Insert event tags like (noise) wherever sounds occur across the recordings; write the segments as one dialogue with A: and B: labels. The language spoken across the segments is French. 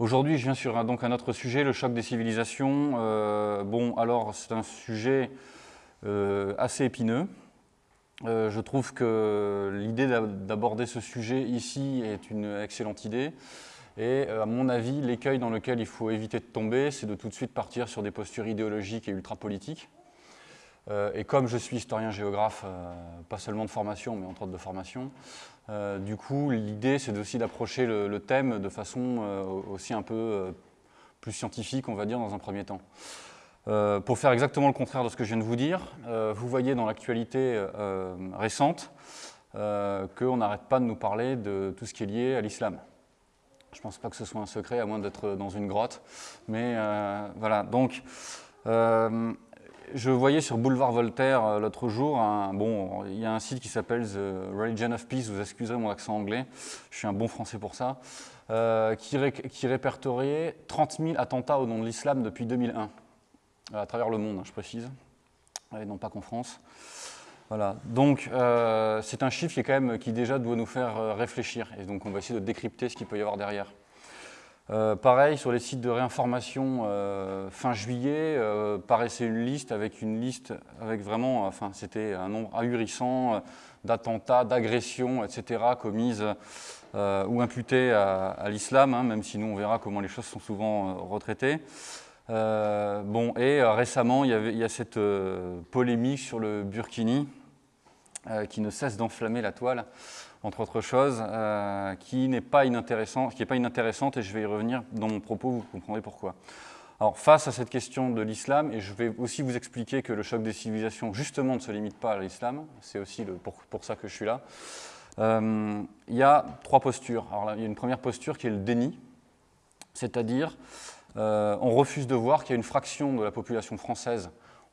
A: Aujourd'hui, je viens sur un, donc un autre sujet, le choc des civilisations. Euh, bon, alors, c'est un sujet euh, assez épineux. Euh, je trouve que l'idée d'aborder ce sujet ici est une excellente idée. Et à mon avis, l'écueil dans lequel il faut éviter de tomber, c'est de tout de suite partir sur des postures idéologiques et ultra-politiques. et comme je suis historien-géographe, pas seulement de formation, mais entre autres de formation, du coup, l'idée, c'est aussi d'approcher le, thème de façon aussi un peu plus scientifique, on va dire, dans un premier temps. Euh, pour faire exactement le contraire de ce que je viens de vous dire, euh, vous voyez dans l'actualité euh, récente qu'on n'arrête pas de nous parler de tout ce qui est lié à l'islam. Je pense pas que ce soit un secret, à moins d'être dans une grotte. Mais voilà, donc je voyais sur Boulevard Voltaire l'autre jour, bon, il y a un site qui s'appelle The Religion of Peace, vous excuserez mon accent anglais, je suis un bon français pour ça, qui, qui répertoriait 30 000 attentats au nom de l'islam depuis 2001 à travers le monde, hein, je précise, et non pas qu'en France. Voilà. Donc, euh, c'est un chiffre qui, est quand même, qui déjà doit nous faire euh, réfléchir. Et donc, on va essayer de décrypter ce qu'il peut y avoir derrière. Euh, pareil, sur les sites de réinformation, fin juillet, paraissait une liste avec une liste avec vraiment, enfin, c'était un nombre ahurissant d'attentats, d'agressions, etc., commises ou imputées à, l'islam, hein, même si nous, on verra comment les choses sont souvent retraitées. Bon, et récemment, il y, avait, il y, a cette polémique sur le Burkini qui ne cesse d'enflammer la toile, entre autres choses, qui n'est pas, inintéressant, pas inintéressante, et je vais y revenir dans mon propos, vous comprendrez pourquoi. Alors, face à cette question de l'islam, et je vais aussi vous expliquer que le choc des civilisations, justement, ne se limite pas à l'islam, c'est aussi pour, ça que je suis là, il y a trois postures. Alors il y a une première posture qui est le déni, c'est-à-dire euh, on refuse de voir qu'il y a une fraction de la population française,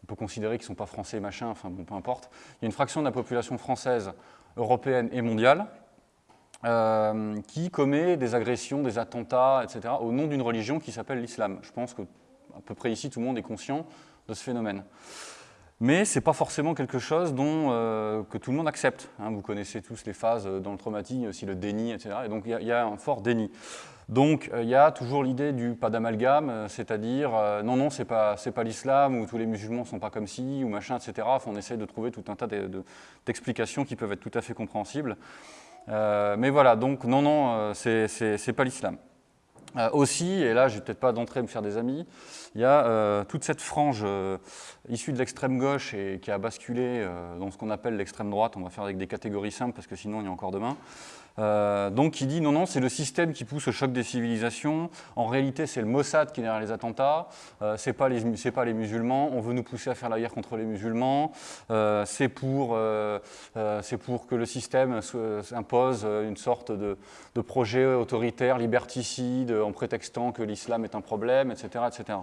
A: peut considérer qu'ils ne sont pas français, machin, enfin bon, peu importe, il y a une fraction de la population française, européenne et mondiale, euh, qui commet des agressions, des attentats, etc., au nom d'une religion qui s'appelle l'islam. Je pense qu'à peu près ici, tout le monde est conscient de ce phénomène. Mais ce n'est pas forcément quelque chose dont, euh, que tout le monde accepte. Hein. Vous connaissez tous les phases dans le traumatisme, aussi le déni, etc. Et donc il y, a un fort déni. Donc euh, il y a toujours l'idée du pas d'amalgame, euh, c'est-à-dire non, non, c'est pas, pas l'islam, ou tous les musulmans sont pas comme ci, ou machin, etc. on essaye de trouver tout un tas d'explications qui peuvent être tout à fait compréhensibles. mais voilà, donc non, non, c'est pas l'islam. Euh, aussi, et là je vais peut-être pas d'entrer me faire des amis, il y a euh, toute cette frange euh, issue de l'extrême gauche et qui a basculé dans ce qu'on appelle l'extrême droite, on va faire avec des catégories simples parce que sinon il y a encore demain, euh, donc qui dit non, non, c'est le système qui pousse au choc des civilisations. En réalité, c'est le Mossad qui est derrière les attentats. Euh, c'est pas les, musulmans. On veut nous pousser à faire la guerre contre les musulmans. Euh, c'est pour, euh, que le système impose une sorte de, projet autoritaire, liberticide, en prétextant que l'islam est un problème, etc., etc.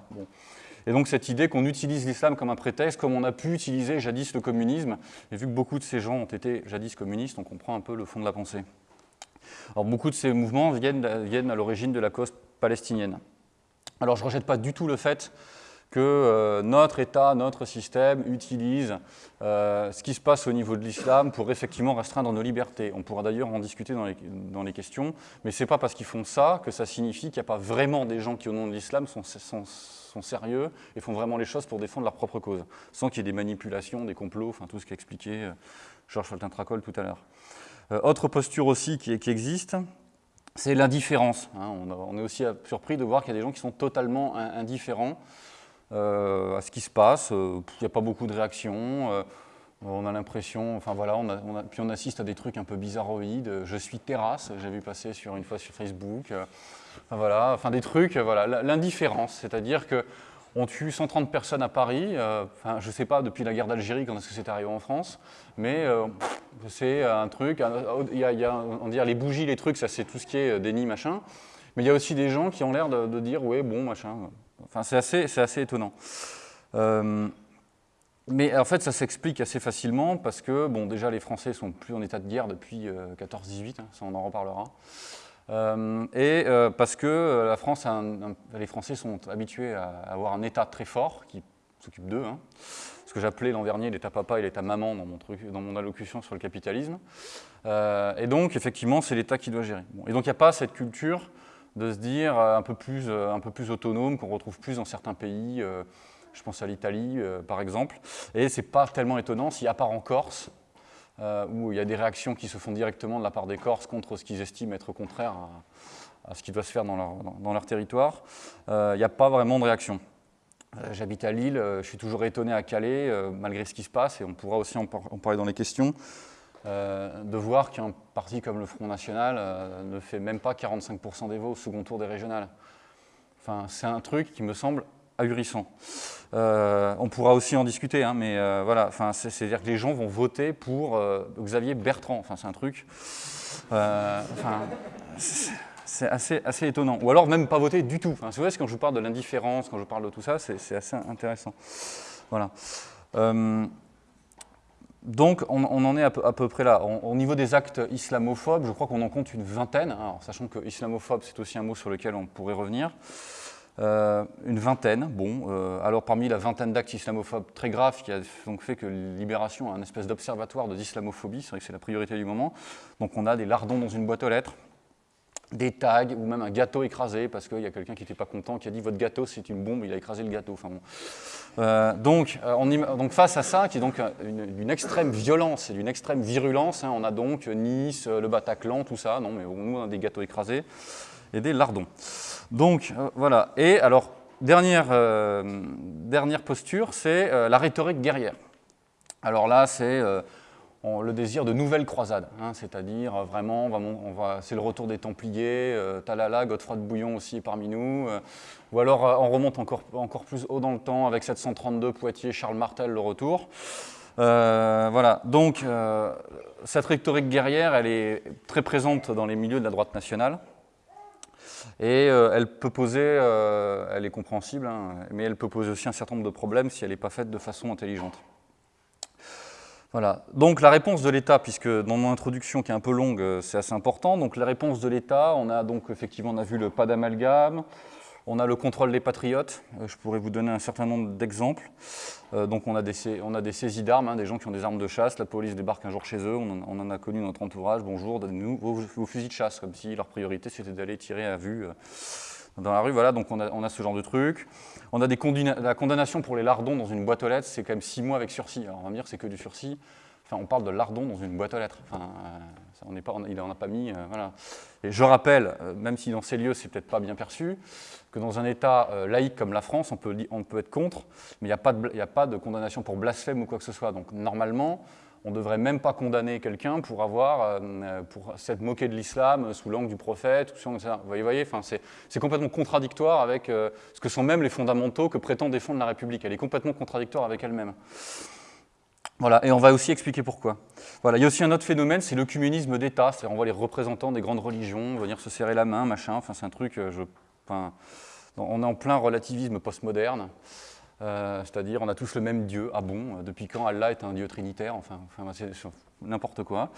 A: Et donc cette idée qu'on utilise l'islam comme un prétexte, comme on a pu utiliser jadis le communisme, et vu que beaucoup de ces gens ont été jadis communistes, on comprend un peu le fond de la pensée. Alors, beaucoup de ces mouvements viennent, à l'origine de la cause palestinienne. Alors, je ne rejette pas du tout le fait que euh, notre État, notre système utilise euh, ce qui se passe au niveau de l'islam pour effectivement restreindre nos libertés. On pourra d'ailleurs en discuter dans les, questions, mais ce n'est pas parce qu'ils font ça que ça signifie qu'il n'y a pas vraiment des gens qui, au nom de l'islam, sont, sérieux et font vraiment les choses pour défendre leur propre cause, sans qu'il y ait des manipulations, des complots, enfin tout ce qu'a expliqué euh, Georges Faltin-Tracol tout à l'heure. Euh, autre posture aussi qui, existe, c'est l'indifférence. Hein. On, est aussi surpris de voir qu'il y a des gens qui sont totalement indifférents euh, à ce qui se passe. Euh, il n'y a pas beaucoup de réactions. on a l'impression, enfin voilà, puis on assiste à des trucs un peu bizarroïdes. Je suis terrasse, j'ai vu passer sur une fois sur Facebook. voilà, enfin des trucs, voilà, l'indifférence, c'est-à-dire que on tue 130 personnes à Paris, euh, enfin, je ne sais pas depuis la guerre d'Algérie quand est-ce que c'est arrivé en France, mais euh, c'est un truc, il y a, on dire les bougies, les trucs, ça c'est tout ce qui est euh, déni, machin, mais il y a aussi des gens qui ont l'air de, dire, ouais, bon, machin, enfin c'est assez, assez, étonnant. mais en fait, ça s'explique assez facilement parce que, bon, déjà, les Français sont plus en état de guerre depuis 14-18, hein, ça on en reparlera. Euh, et euh, parce que euh, la France les Français sont habitués à avoir un État très fort, qui s'occupe d'eux. Hein. Ce que j'appelais l'an dernier l'état papa et l'état maman dans mon, truc, dans mon allocution sur le capitalisme. et donc, effectivement, c'est l'État qui doit gérer. et donc, il n'y a pas cette culture de se dire un peu plus, autonome qu'on retrouve plus dans certains pays. je pense à l'Italie, par exemple. Et ce n'est pas tellement étonnant si, à part en Corse, euh, où il y a des réactions qui se font directement de la part des Corses contre ce qu'ils estiment être contraire à, ce qui doit se faire dans leur, dans, leur territoire, euh, il n'y a pas vraiment de réaction. Euh, j'habite à Lille, je suis toujours étonné à Calais, malgré ce qui se passe, et on pourra aussi en, parler dans les questions, de voir qu'un parti comme le Front National ne fait même pas 45% des voix au second tour des régionales. Enfin, c'est un truc qui me semble ahurissant. Euh, on pourra aussi en discuter, hein, mais euh, voilà, c'est-à-dire que les gens vont voter pour euh, Xavier Bertrand. Enfin, c'est un truc. c'est assez, assez, étonnant. Ou alors même pas voter du tout. Enfin, vous voyez, quand je parle de l'indifférence, quand je parle de tout ça, c'est assez intéressant. Voilà. donc, on, en est à peu, près là. au niveau des actes islamophobes, je crois qu'on en compte une vingtaine, hein. sachant que islamophobe, c'est aussi un mot sur lequel on pourrait revenir. Euh, une vingtaine, bon, euh, alors parmi la vingtaine d'actes islamophobes très graves qui a donc fait que Libération a un espèce d'observatoire de l'islamophobie, c'est vrai que c'est la priorité du moment, donc on a des lardons dans une boîte aux lettres, des tags ou même un gâteau écrasé parce qu'il y a quelqu'un qui n'était pas content qui a dit votre gâteau c'est une bombe, il a écrasé le gâteau. Enfin, bon. Euh, donc, on, donc, face à ça, qui est donc d'une extrême violence et d'une extrême virulence, hein, on a donc Nice, le Bataclan, tout ça, non mais nous on a des gâteaux écrasés et des lardons. Donc euh, voilà, et alors dernière, euh, dernière posture, c'est euh, la rhétorique guerrière. Alors là, c'est le désir de nouvelles croisades, hein, c'est-à-dire vraiment, on va, c'est le retour des Templiers, Talala, Godefroy de Bouillon aussi parmi nous, ou alors on remonte encore, encore plus haut dans le temps avec 732 Poitiers, Charles Martel, le retour. voilà, donc cette rhétorique guerrière, elle est très présente dans les milieux de la droite nationale. Et euh, elle peut poser, euh, elle est compréhensible, hein, mais elle peut poser aussi un certain nombre de problèmes si elle n'est pas faite de façon intelligente. Voilà. Donc la réponse de l'État, puisque dans mon introduction qui est un peu longue, euh, c'est assez important. Donc la réponse de l'État, on a donc effectivement on a vu le pas d'amalgame, on a le contrôle des patriotes, euh, je pourrais vous donner un certain nombre d'exemples. Euh, donc on a des, saisies d'armes, hein, des gens qui ont des armes de chasse, la police débarque un jour chez eux, on en, a connu notre entourage, bonjour, donnez-nous vos, fusils de chasse, comme si leur priorité c'était d'aller tirer à vue euh, dans la rue, voilà, donc on a, ce genre de truc. On a la condamnation pour les lardons dans une boîte aux lettres, c'est quand même six mois avec sursis. Alors on va me dire c'est que du sursis, enfin on parle de lardons dans une boîte aux lettres. Enfin, on pas, il n'en a pas mis. Euh. Et je rappelle, euh, même si dans ces lieux, c'est peut-être pas bien perçu, que dans un État euh, laïque comme la France, on peut, peut être contre, mais il n'y a, pas de, condamnation pour blasphème ou quoi que ce soit. Donc normalement, on ne devrait même pas condamner quelqu'un pour avoir, pour s'être moqué de l'islam sous l'angle du prophète, ou Vous voyez, voyez c'est complètement contradictoire avec ce que sont même les fondamentaux que prétend défendre la République. Elle est complètement contradictoire avec elle-même. Voilà, et on va aussi expliquer pourquoi. Voilà, il y a aussi un autre phénomène, c'est le communisme d'État, c'est-à-dire on voit les représentants des grandes religions venir se serrer la main, machin, enfin c'est un truc, euh, enfin, on est en plein relativisme postmoderne, euh, c'est-à-dire on a tous le même Dieu, ah bon, depuis quand Allah est un Dieu trinitaire, enfin, enfin c'est n'importe quoi.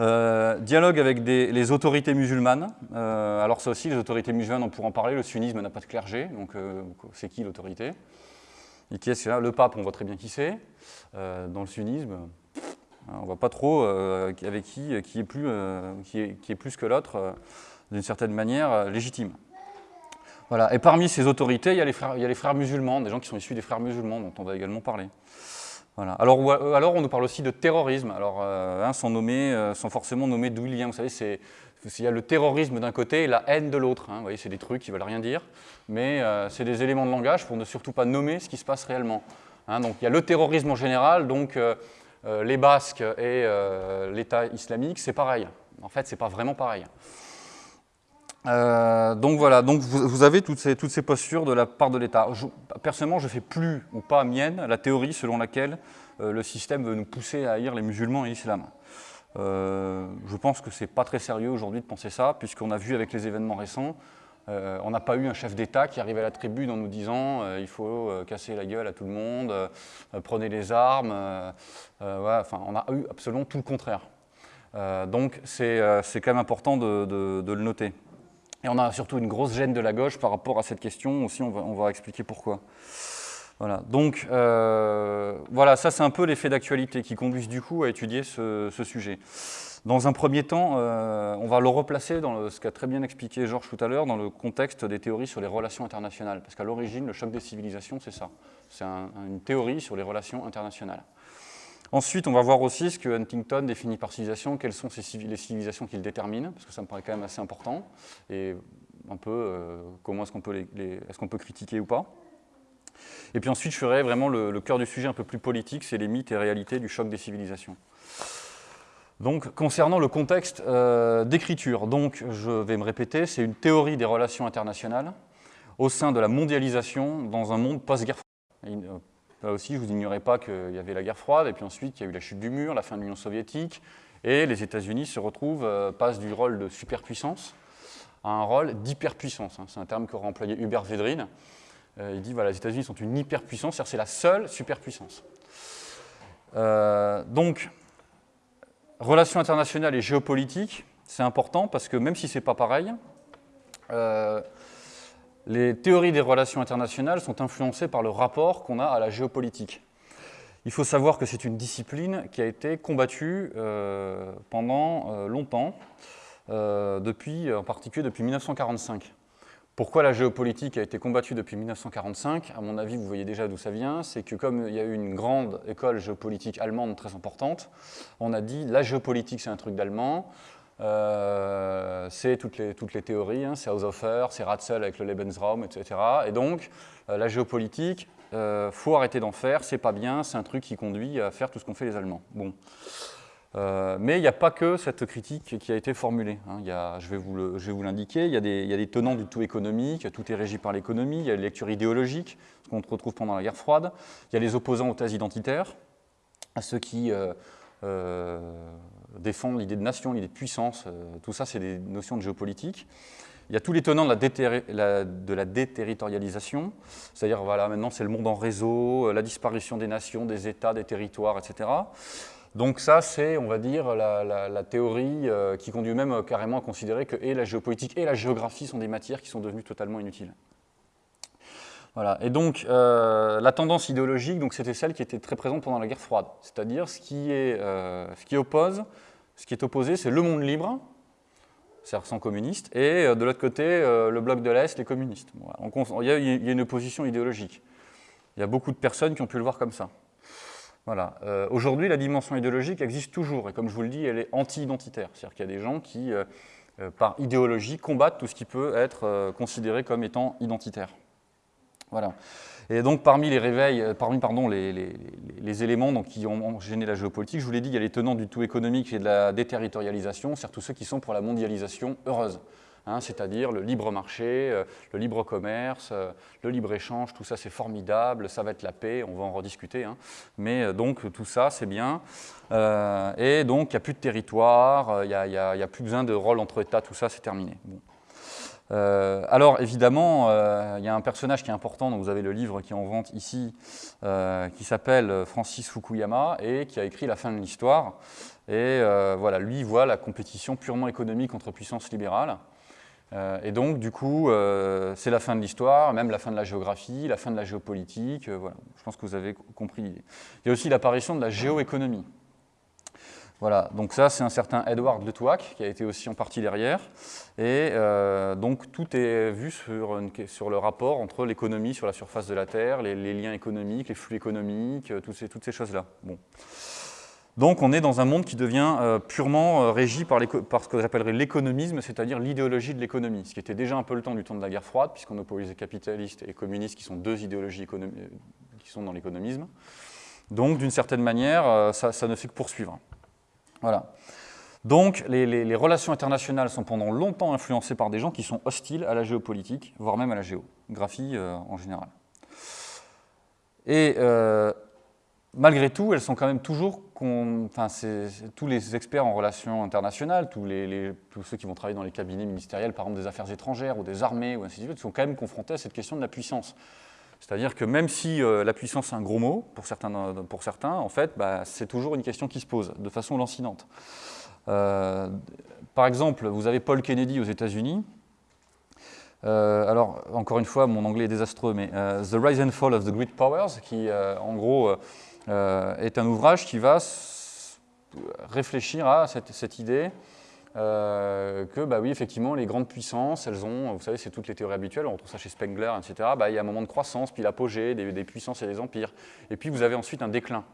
A: Euh, dialogue avec les autorités musulmanes, alors ça aussi, les autorités musulmanes, on pourra en parler, le sunnisme n'a pas de clergé, donc c'est qui l'autorité? Qui est là Le pape, on voit très bien qui c'est. Euh, dans le sunnisme, on ne voit pas trop euh, avec qui, plus, euh, qui, est, qui, est, plus que l'autre, d'une certaine manière, légitime. Voilà. Et parmi ces autorités, il y, a les frères, il y, a les frères, musulmans, des gens qui sont issus des frères musulmans, dont on va également parler. Voilà. Alors, alors, on nous parle aussi de terrorisme, alors, hein, sans, nommer, sans forcément nommer d'où il vient. Vous savez, c'est il y a le terrorisme d'un côté et la haine de l'autre. Hein. Vous voyez, c'est des trucs qui ne veulent rien dire, mais euh, c'est des éléments de langage pour ne surtout pas nommer ce qui se passe réellement. Hein. donc il y a le terrorisme en général, donc euh, euh, les Basques et l'État islamique, c'est pareil. En fait, c'est pas vraiment pareil. donc voilà, donc vous, avez toutes ces, toutes ces, postures de la part de l'État. Personnellement, je ne fais plus ou pas mienne la théorie selon laquelle le système veut nous pousser à haïr les musulmans et l'islam. Euh, je pense que ce n'est pas très sérieux aujourd'hui de penser ça, puisqu'on a vu avec les événements récents, euh, on n'a pas eu un chef d'État qui arrivait à la tribune en nous disant euh, il faut casser la gueule à tout le monde, prenez les armes. enfin, on a eu absolument tout le contraire. donc c'est quand même important de, le noter. Et on a surtout une grosse gêne de la gauche par rapport à cette question, aussi on va, on va expliquer pourquoi. Voilà, donc euh, voilà, ça c'est un peu l'effet d'actualité qui conduisent du coup à étudier ce, sujet. Dans un premier temps, euh, on va le replacer dans ce qu'a très bien expliqué Georges tout à l'heure, dans le contexte des théories sur les relations internationales. Parce qu'à l'origine, le choc des civilisations, c'est ça. C'est une théorie sur les relations internationales. Ensuite, on va voir aussi ce que Huntington définit par civilisation, quelles sont les civilisations qu'il détermine, parce que ça me paraît quand même assez important, et un peu euh, comment est-ce qu'on peut, est qu'on peut critiquer ou pas. Et puis ensuite, je ferai vraiment le, cœur du sujet un peu plus politique, c'est les mythes et réalités du choc des civilisations. Donc, concernant le contexte euh, d'écriture, je vais me répéter, c'est une théorie des relations internationales au sein de la mondialisation dans un monde post-guerre froide. Euh, là aussi, je vous ignorais pas qu'il y avait la guerre froide, et puis ensuite, il y a eu la chute du mur, la fin de l'Union soviétique, et les États-Unis se retrouvent, euh, passent du rôle de superpuissance à un rôle d'hyperpuissance. Hein. C'est un terme qu'aurait employé Hubert Védrine. Euh, il dit voilà, les États-Unis sont une hyperpuissance, c'est-à-dire c'est la seule superpuissance. Euh, donc, relations internationales et géopolitique, c'est important parce que même si ce n'est pas pareil, euh, les théories des relations internationales sont influencées par le rapport qu'on a à la géopolitique. Il faut savoir que c'est une discipline qui a été combattue pendant longtemps, depuis, en particulier depuis 1945. Pourquoi la géopolitique a été combattue depuis 1945 À mon avis, vous voyez déjà d'où ça vient. C'est que comme il y a eu une grande école géopolitique allemande très importante, on a dit la géopolitique c'est un truc d'allemand, euh, c'est toutes les, toutes les théories, hein, c'est Haushofer, c'est Ratzel avec le Lebensraum, etc. Et donc, euh, la géopolitique, euh, faut arrêter d'en faire, c'est pas bien, c'est un truc qui conduit à faire tout ce qu'ont fait les Allemands. Bon. Euh, mais il n'y a pas que cette critique qui a été formulée. Hein. Je vais vous l'indiquer, il, y a des tenants du tout économique, tout est régi par l'économie, il y a les lectures idéologiques, ce qu'on retrouve pendant la guerre froide, il y a les opposants aux thèses identitaires, à ceux qui euh, euh, défendent l'idée de nation, l'idée de puissance, tout ça c'est des notions de géopolitique. Il y a tous les tenants de la, de la déterritorialisation, c'est-à-dire voilà, maintenant c'est le monde en réseau, la disparition des nations, des États, des territoires, etc. Donc ça, c'est, on va dire, la, théorie euh, qui conduit même euh, carrément à considérer que et la géopolitique et la géographie sont des matières qui sont devenues totalement inutiles. Voilà. Et donc, euh, la tendance idéologique, c'était celle qui était très présente pendant la guerre froide. C'est-à-dire, ce, qui est, ce qui oppose, ce qui est opposé, c'est le monde libre, c'est-à-dire sans communistes, et de l'autre côté, le bloc de l'Est, les communistes. y il y a une opposition idéologique. Il y a beaucoup de personnes qui ont pu le voir comme ça. Voilà. Euh, aujourd'hui, la dimension idéologique existe toujours, et comme je vous le dis, elle est anti-identitaire. C'est-à-dire qu'il y a des gens qui, euh, euh, par idéologie, combattent tout ce qui peut être considéré comme étant identitaire. Voilà. Et donc, parmi les réveils, parmi pardon, les, éléments qui ont gêné la géopolitique, je vous l'ai dit, il y a les tenants du tout économique et de la déterritorialisation, c'est-à-dire tous ceux qui sont pour la mondialisation heureuse. Hein, c'est-à-dire le libre marché, euh, le libre commerce, euh, le libre échange, tout ça c'est formidable, ça va être la paix, on va en rediscuter. Hein. Mais euh, donc tout ça c'est bien. et donc il n'y a plus de territoire, il n'y a, plus besoin de rôle entre États, tout ça c'est terminé. alors évidemment, il y a un personnage qui est important, donc vous avez le livre qui est en vente ici, qui s'appelle Francis Fukuyama et qui a écrit La fin de l'histoire. Et voilà, lui voit la compétition purement économique entre puissances libérales. Euh, et donc, du coup, euh, c'est la fin de l'histoire, même la fin de la géographie, la fin de la géopolitique. Euh, voilà, je pense que vous avez compris l'idée. Il y a aussi l'apparition de la géoéconomie. Voilà, donc ça, c'est un certain Edward de Touac, qui a été aussi en partie derrière. Et donc, tout est vu sur, le rapport entre l'économie sur la surface de la Terre, les, liens économiques, les flux économiques, toutes ces, toutes ces choses-là. Bon. Donc on est dans un monde qui devient euh, purement euh, régi par, ce que j'appellerais l'économisme, c'est-à-dire l'idéologie de l'économie, ce qui était déjà un peu le temps du temps de la guerre froide, puisqu'on oppose les capitalistes et communistes qui sont deux idéologies qui sont dans l'économisme. Donc d'une certaine manière, euh, ça, ne fait que poursuivre. Voilà. Donc les, relations internationales sont pendant longtemps influencées par des gens qui sont hostiles à la géopolitique, voire même à la géographie en général. Et malgré tout, elles sont quand même toujours, tous les experts en relations internationales, tous, ceux qui vont travailler dans les cabinets ministériels, par exemple des affaires étrangères ou des armées, ou ainsi de suite, sont quand même confrontés à cette question de la puissance. C'est-à-dire que même si euh, la puissance est un gros mot pour certains, en fait, bah, c'est toujours une question qui se pose de façon lancinante. Euh, par exemple, vous avez Paul Kennedy aux États-Unis, alors, encore une fois, mon anglais est désastreux, mais The Rise and Fall of the Great Powers, qui, en gros, est un ouvrage qui va réfléchir à cette idée euh, que bah oui, effectivement, les grandes puissances, elles ont, vous savez, c'est toutes les théories habituelles, on retrouve ça chez Spengler, etc. Bah, il y a un moment de croissance, puis l'apogée des, des, puissances et des empires. Et puis vous avez ensuite un déclin.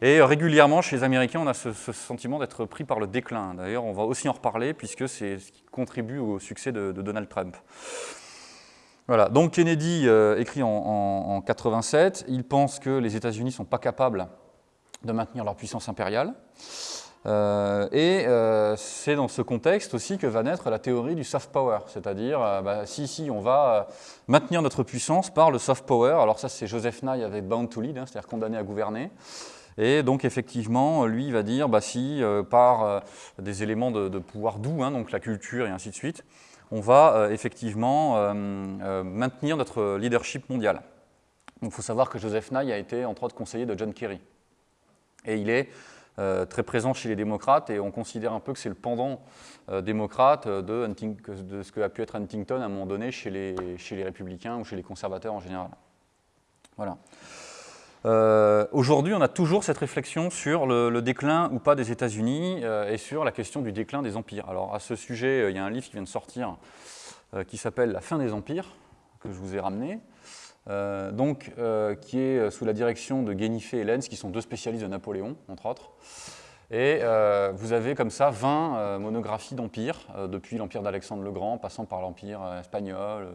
A: Et régulièrement, chez les Américains, on a ce, sentiment d'être pris par le déclin. D'ailleurs, on va aussi en reparler, puisque c'est ce qui contribue au succès de, Donald Trump. Voilà, donc Kennedy euh, écrit en, en, en, 87, il pense que les États-Unis ne sont pas capables de maintenir leur puissance impériale. Euh, et euh, c'est dans ce contexte aussi que va naître la théorie du soft power, c'est-à-dire, bah, si, si, on va maintenir notre puissance par le soft power. Alors ça, c'est Joseph Nye avec Bound to Lead, hein, c'est-à-dire condamné à gouverner. Et donc, effectivement, lui, va dire, bah, si, par des éléments de, pouvoir doux, hein, donc la culture et ainsi de suite, on va effectivement maintenir notre leadership mondial. Il faut savoir que Joseph Nye a été, entre autres, conseiller de John Kerry. Et il est euh, très présent chez les démocrates et on considère un peu que c'est le pendant euh, démocrate de, de, ce que a pu être Huntington à un moment donné chez les, chez les républicains ou chez les conservateurs en général. Voilà. Euh, aujourd'hui, on a toujours cette réflexion sur le, déclin ou pas des États-Unis et sur la question du déclin des empires. Alors, à ce sujet, il y a un livre qui vient de sortir qui s'appelle La fin des empires, que je vous ai ramené, euh, donc, euh, qui est euh, sous la direction de Guénifé et Lenz, qui sont deux spécialistes de Napoléon, entre autres. Et vous avez comme ça 20 monographies d'empires, depuis l'empire d'Alexandre le Grand, passant par l'empire espagnol,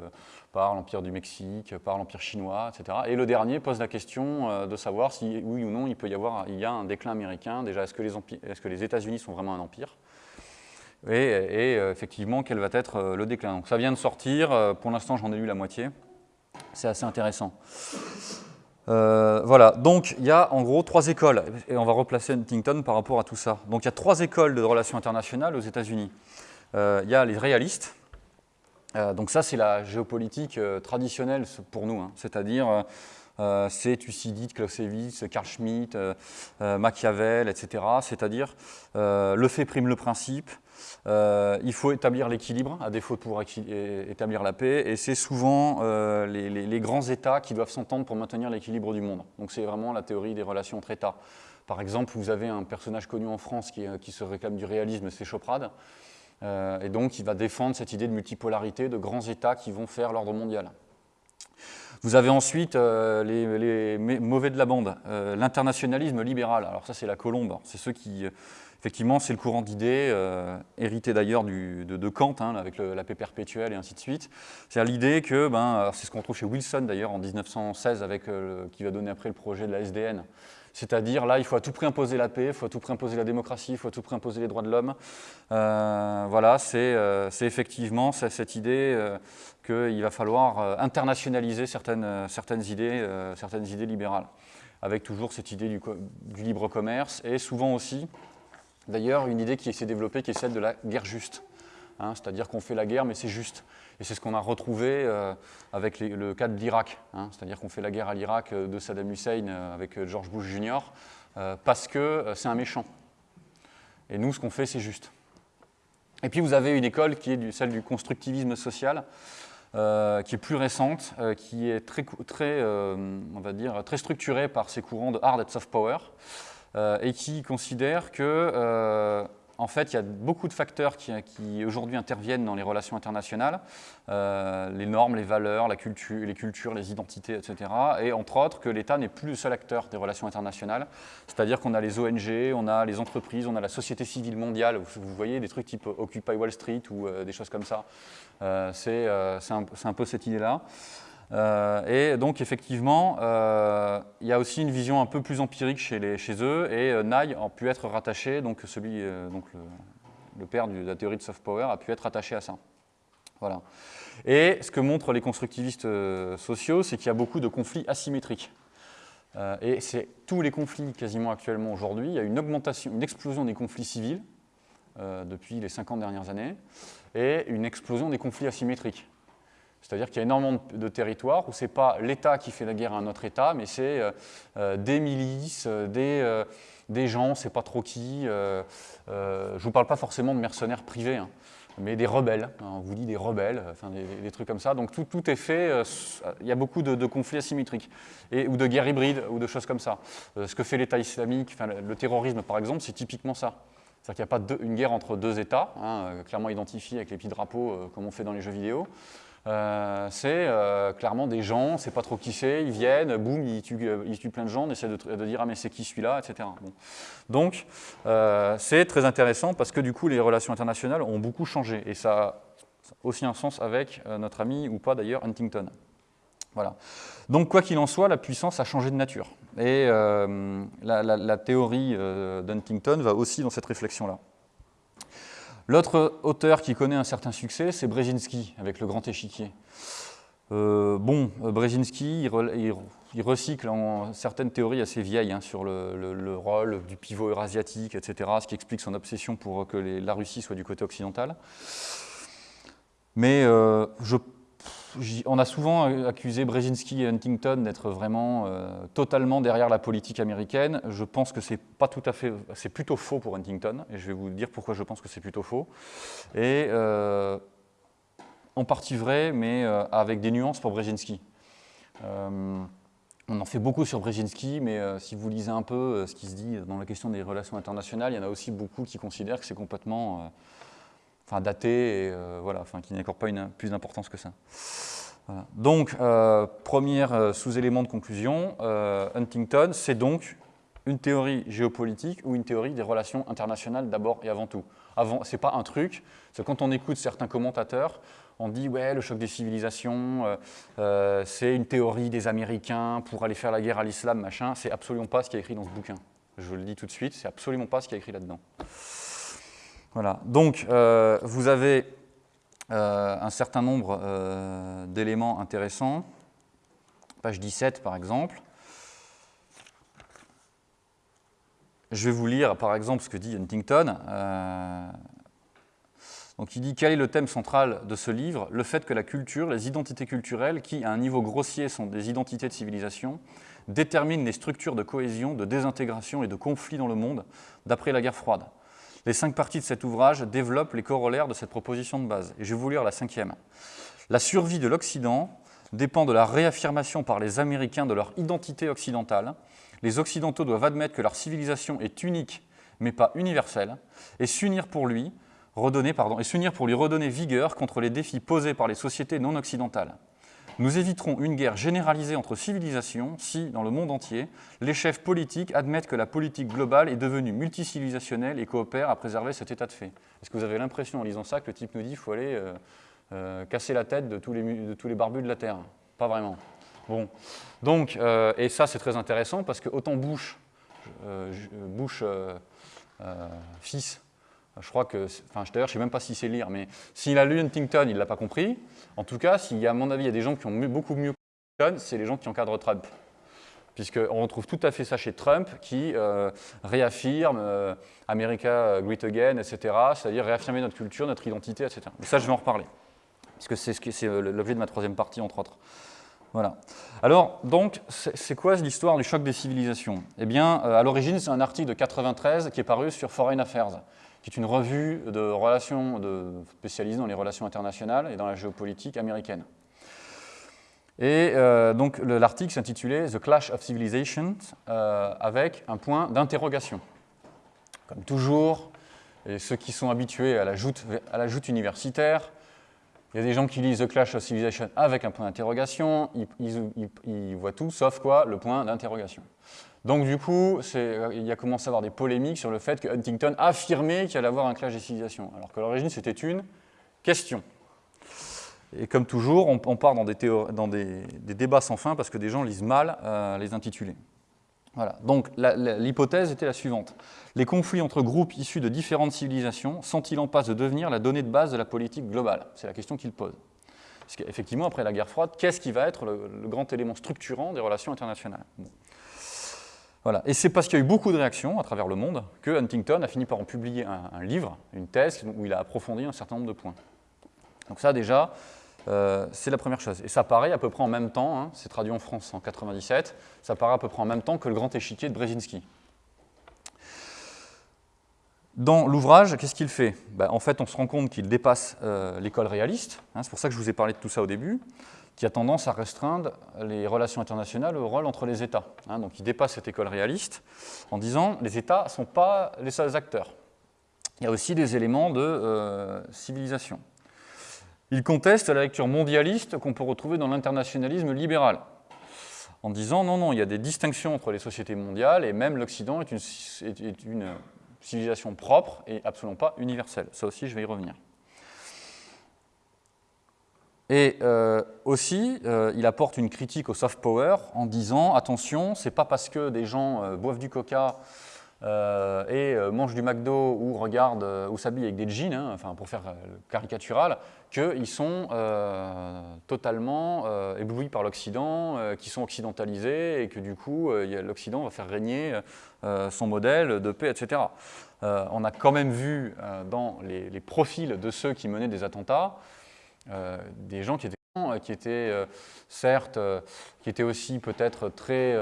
A: par l'empire du Mexique, par l'empire chinois, etc. Et le dernier pose la question de savoir si, oui ou non, il peut y avoir il y a un déclin américain. Déjà, est-ce que les, est que les États-Unis sont vraiment un empire? Et, et, effectivement, quel va être le déclin? Donc ça vient de sortir, pour l'instant j'en ai lu la moitié. C'est assez intéressant. Euh, voilà, donc il y a en gros trois écoles, et on va replacer Huntington par rapport à tout ça. Donc il y a trois écoles de relations internationales aux États-Unis. Euh, il y a les réalistes, euh, donc ça c'est la géopolitique traditionnelle pour nous, hein. c'est-à-dire c'est Thucydide, Clausewitz, Carl Schmitt, Machiavel, etc. C'est-à-dire le fait prime le principe, euh, il faut établir l'équilibre, à défaut de pouvoir établir la paix, et c'est souvent euh, les, grands États qui doivent s'entendre pour maintenir l'équilibre du monde. Donc c'est vraiment la théorie des relations entre États. Par exemple, vous avez un personnage connu en France qui, qui se réclame du réalisme, c'est Choprade, euh, et donc il va défendre cette idée de multipolarité, de grands États qui vont faire l'ordre mondial. Vous avez ensuite les, mauvais de la bande, l'internationalisme libéral. Alors ça, c'est la colombe. C'est ceux qui, Effectivement, c'est le courant d'idées, euh, hérité d'ailleurs de, Kant, hein, avec la paix perpétuelle et ainsi de suite. C'est l'idée que, ben, c'est ce qu'on trouve chez Wilson d'ailleurs en 1916, avec, euh, qui va donner après le projet de la SDN. C'est-à-dire, là, il faut à tout prix imposer la paix, il faut à tout prix imposer la démocratie, il faut à tout prix imposer les droits de l'homme. Euh, voilà, c'est effectivement cette idée qu'il va falloir internationaliser certaines, idées, certaines idées libérales, avec toujours cette idée du libre commerce et souvent aussi D'ailleurs, une idée qui s'est développée qui est celle de la guerre juste. Hein, c'est-à-dire qu'on fait la guerre, mais c'est juste. Et c'est ce qu'on a retrouvé euh, avec le cas de l'Irak. Hein, c'est-à-dire qu'on fait la guerre à l'Irak euh, de Saddam Hussein euh, avec George Bush Jr. parce que c'est un méchant. Et nous, ce qu'on fait, c'est juste. Et puis vous avez une école qui est celle du constructivisme social, qui est plus récente, qui est très, on va dire, très structurée par ces courants de hard et soft power. Euh, et qui considère que euh, en fait, il y a beaucoup de facteurs qui, aujourd'hui interviennent dans les relations internationales, euh, les normes, les valeurs, la culture, les cultures, les identités, etc. Et entre autres, que l'État n'est plus le seul acteur des relations internationales. C'est-à-dire qu'on a les ONG, on a les entreprises, on a la société civile mondiale. Vous, voyez des trucs type Occupy Wall Street ou des choses comme ça. C'est un, un, peu cette idée-là. Euh, et donc effectivement, euh, il y a aussi une vision un peu plus empirique chez, eux, et euh, a pu être rattaché, donc, celui, donc le, père de la théorie de soft power a pu être attaché à ça. Voilà. Et ce que montrent les constructivistes sociaux, c'est qu'il y a beaucoup de conflits asymétriques. et c'est tous les conflits quasiment actuellement aujourd'hui, il y a une augmentation, une explosion des conflits civils depuis les 50 dernières années, et une explosion des conflits asymétriques. C'est-à-dire qu'il y a énormément de, territoires où ce n'est pas l'État qui fait la guerre à un autre État, mais c'est euh, euh, des milices, euh, des, gens, on ne sait pas trop qui. je ne vous parle pas forcément de mercenaires privés. Hein. mais des rebelles, hein, on vous dit des rebelles, enfin des, trucs comme ça. Donc tout, tout est fait, il y a beaucoup de, conflits asymétriques, et, ou de guerres hybrides, ou de choses comme ça. Ce que fait l'État islamique, le, terrorisme par exemple, c'est typiquement ça. C'est-à-dire qu'il n'y a pas une guerre entre deux États, hein, clairement identifiés avec les petits drapeaux comme on fait dans les jeux vidéo. C'est clairement des gens, c'est pas trop qui c'est, ils viennent, boum, ils tuent, plein de gens, on essaie de, dire ah mais c'est qui celui-là, etc. Donc c'est très intéressant parce que du coup les relations internationales ont beaucoup changé et ça a aussi un sens avec notre ami ou pas d'ailleurs Huntington. Voilà. Donc, quoi qu'il en soit, la puissance a changé de nature. Et euh, la, théorie euh, d'Huntington va aussi dans cette réflexion-là. L'autre auteur qui connaît un certain succès, c'est Brzezinski, avec le grand échiquier. Euh, bon, Brzezinski, il, recycle en certaines théories assez vieilles hein, sur le, rôle du pivot eurasiatique, etc., ce qui explique son obsession pour que la Russie soit du côté occidental. Mais je on a souvent accusé Brzezinski et Huntington d'être vraiment euh, totalement derrière la politique américaine. Je pense que c'est pas tout à fait, c'est plutôt faux pour Huntington, et je vais vous dire pourquoi je pense que c'est plutôt faux. Et euh, en partie vrai, mais euh, avec des nuances pour Brzezinski. on en fait beaucoup sur Brzezinski, mais si vous lisez un peu ce qui se dit dans la question des relations internationales, il y en a aussi beaucoup qui considèrent que c'est complètement enfin daté, et euh, voilà, enfin, qui n'accorde pas une, plus d'importance que ça. Donc, euh, premier euh, sous-élément de conclusion, Huntington, c'est donc une théorie géopolitique ou une théorie des relations internationales d'abord et avant tout. Avant, c'est pas un truc, c'est quand on écoute certains commentateurs, on dit ouais le choc des civilisations, c'est une théorie des Américains pour aller faire la guerre à l'islam, machin. C'est absolument pas ce qui est écrit dans ce bouquin. Je vous le dis tout de suite, c'est absolument pas ce qui est écrit là-dedans. Voilà. Donc, euh, vous avez euh, un certain nombre euh, d'éléments intéressants. Page 17, par exemple. Je vais vous lire, par exemple, ce que dit Huntington. donc, il dit « Quel est le thème central de ce livre? Le fait que la culture, les identités culturelles, qui, à un niveau grossier, sont des identités de civilisation, déterminent les structures de cohésion, de désintégration et de conflit dans le monde d'après la guerre froide. » Les cinq parties de cet ouvrage développent les corollaires de cette proposition de base. Et je vais vous lire la cinquième. La survie de l'Occident dépend de la réaffirmation par les Américains de leur identité occidentale. Les Occidentaux doivent admettre que leur civilisation est unique, mais pas universelle, et s'unir pour lui, redonner, et s'unir pour lui redonner vigueur contre les défis posés par les sociétés non occidentales. Nous éviterons une guerre généralisée entre civilisations si, dans le monde entier, les chefs politiques admettent que la politique globale est devenue multicivilisationnelle et coopèrent à préserver cet état de fait. Est-ce que vous avez l'impression, en lisant ça, que le type nous dit qu'il faut aller euh, euh, casser la tête de tous, les, de tous les barbus de la Terre? Pas vraiment. Bon. Donc, euh, et ça, c'est très intéressant parce que autant Bush, Bush fils, je crois que, enfin, d'ailleurs, je ne sais même pas si c'est lire, mais s'il a lu Huntington, il ne l'a pas compris. En tout cas, a, à mon avis, il y a des gens qui ont beaucoup mieux Huntington, c'est les gens qui encadrent Trump. Puisqu'on retrouve tout à fait ça chez Trump, qui euh, réaffirme euh, America Great Again, etc., c'est-à-dire réaffirmer notre culture, notre identité, etc. Mais ça, je vais en reparler, puisque c'est euh, l'objet de ma troisième partie, entre autres. Voilà. Alors, donc, c'est quoi l'histoire du choc des civilisations? Eh bien, à l'origine, c'est un article de 93 qui est paru sur Foreign Affairs qui est une revue de relations de, spécialisée dans les relations internationales et dans la géopolitique américaine. Et euh, donc l'article s'intitulait The Clash of Civilizations euh, avec un point d'interrogation. Comme toujours, et ceux qui sont habitués à la joute, universitaire, il y a des gens qui lisent The Clash of Civilizations avec un point d'interrogation, ils, voient tout sauf quoi? Le point d'interrogation. Donc du coup, il y a commencé à avoir des polémiques sur le fait que Huntington affirmait qu'il allait avoir un clash des civilisations, alors que l'origine c'était une question. Et comme toujours, on, part dans, des, dans des, débats sans fin parce que des gens lisent mal euh, les intitulés. Voilà. Donc l'hypothèse était la suivante. Les conflits entre groupes issus de différentes civilisations sont-ils en passe de devenir la donnée de base de la politique globale? C'est la question qu'il pose. Parce qu'effectivement, après la guerre froide, qu'est-ce qui va être le, grand élément structurant des relations internationales? Et c'est parce qu'il y a eu beaucoup de réactions à travers le monde que Huntington a fini par en publier un, livre, une thèse, où il a approfondi un certain nombre de points. Donc ça déjà, euh, c'est la première chose. Et ça paraît à peu près en même temps, hein, c'est traduit en France en 97, ça paraît à peu près en même temps que le grand échiquier de Brzezinski. Dans l'ouvrage, qu'est-ce qu'il fait? Ben, En fait, on se rend compte qu'il dépasse euh, l'école réaliste, hein, c'est pour ça que je vous ai parlé de tout ça au début, qui a tendance à restreindre les relations internationales au rôle entre les États. Hein. donc il dépasse cette école réaliste en disant les États ne sont pas les seuls acteurs. Il y a aussi des éléments de euh, civilisation. Il conteste la lecture mondialiste qu'on peut retrouver dans l'internationalisme libéral, en disant non, non, il y a des distinctions entre les sociétés mondiales et même l'Occident est une, civilisation propre et absolument pas universelle. Ça aussi, je vais y revenir. Et euh, aussi, euh, il apporte une critique au soft power en disant attention, c'est pas parce que des gens euh, boivent du coca et mangent du McDo ou regardent ou s'habillent avec des jeans, hein, enfin pour faire caricatural, qu'ils sont totalement éblouis par l'Occident, qu'ils sont occidentalisés et que du coup l'Occident va faire régner son modèle de paix, etc. on a quand même vu dans les profils de ceux qui menaient des attentats euh, des gens qui étaient, euh, qui étaient euh, certes, qui étaient aussi peut-être très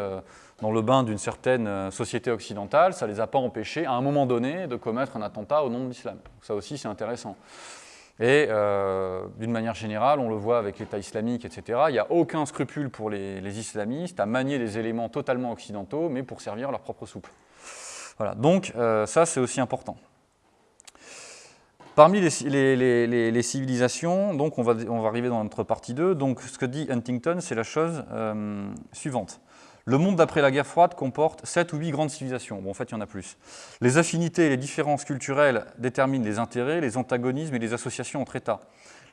A: dans le bain d'une certaine société occidentale, ça ne les a pas empêchés à un moment donné de commettre un attentat au nom de l'islam. Ça aussi c'est intéressant. Et d'une manière générale, on le voit avec l'État islamique, etc., il n'y a aucun scrupule pour les, islamistes à manier des éléments totalement occidentaux, mais pour servir leur propre soupe. Voilà, donc ça c'est aussi important. Parmi les, civilisations, donc on va, on va, arriver dans notre partie 2, donc ce que dit Huntington, c'est la chose euh, suivante. Le monde d'après la guerre froide comporte 7 ou 8 grandes civilisations. Bon, en fait, il y en a plus. Les affinités et les différences culturelles déterminent les intérêts, les antagonismes et les associations entre États.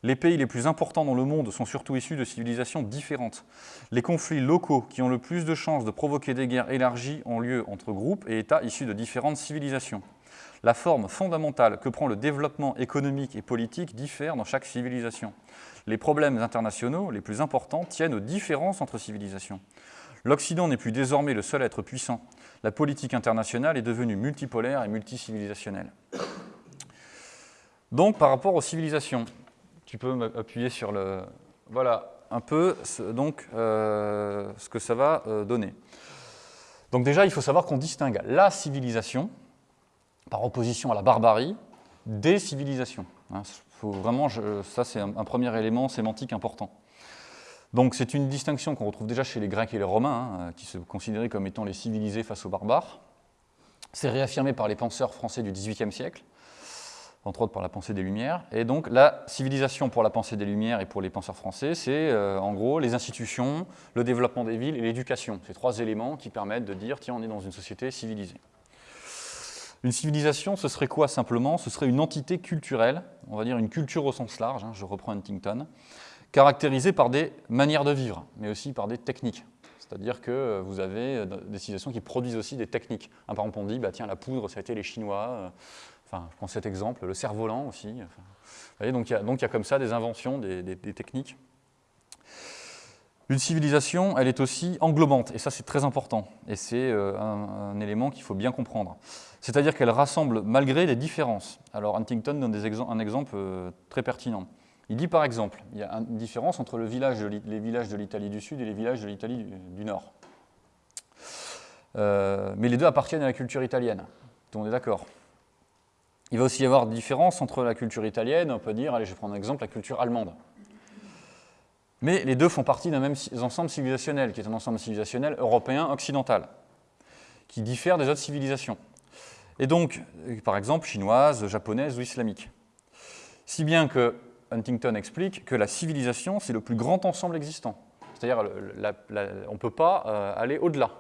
A: Les pays les plus importants dans le monde sont surtout issus de civilisations différentes. Les conflits locaux qui ont le plus de chances de provoquer des guerres élargies ont lieu entre groupes et États issus de différentes civilisations. La forme fondamentale que prend le développement économique et politique diffère dans chaque civilisation. Les problèmes internationaux les plus importants tiennent aux différences entre civilisations. L'Occident n'est plus désormais le seul être puissant. La politique internationale est devenue multipolaire et multicivilisationnelle. Donc, par rapport aux civilisations, tu peux m'appuyer sur le... Voilà, un peu donc, euh, ce que ça va euh, donner. Donc déjà, il faut savoir qu'on distingue la civilisation, par opposition à la barbarie, des civilisations. Hein, vraiment, ça c'est un, premier élément sémantique important. Donc c'est une distinction qu'on retrouve déjà chez les Grecs et les Romains, hein, qui se considéraient comme étant les civilisés face aux barbares. C'est réaffirmé par les penseurs français du XVIIIe siècle, entre autres par la pensée des Lumières. Et donc la civilisation pour la pensée des Lumières et pour les penseurs français, c'est euh, en gros les institutions, le développement des villes et l'éducation. Ces trois éléments qui permettent de dire, tiens, on est dans une société civilisée. Une civilisation, ce serait quoi simplement? Ce serait une entité culturelle, on va dire une culture au sens large, hein, je reprends Huntington, caractérisée par des manières de vivre, mais aussi par des techniques. C'est-à-dire que euh, vous avez euh, des civilisations qui produisent aussi des techniques. par exemple, on dit, bah, tiens, la poudre, ça a été les Chinois. Euh, enfin, je prends cet exemple, le cerf-volant aussi. vous voyez, donc, il y, a, comme ça des inventions, des techniques. Une civilisation, elle est aussi englobante, et ça c'est très important, et c'est un, élément qu'il faut bien comprendre. C'est-à-dire qu'elle rassemble malgré les différences. Alors Huntington donne un exemple très pertinent. Il dit par exemple, il y a une différence entre les villages de l'Italie du Sud et les villages de l'Italie du, Nord. Euh, mais les deux appartiennent à la culture italienne, on est d'accord. Il va aussi y avoir différence entre la culture italienne, on peut dire, allez je vais prendre un exemple, la culture allemande. Mais les deux font partie d'un même ensemble civilisationnel, qui est un ensemble civilisationnel européen occidental, qui diffère des autres civilisations. Et donc, par exemple, chinoise, japonaise ou islamique. Si bien que Huntington explique que la civilisation, c'est le plus grand ensemble existant. C'est-à-dire, on ne peut pas euh, aller au-delà.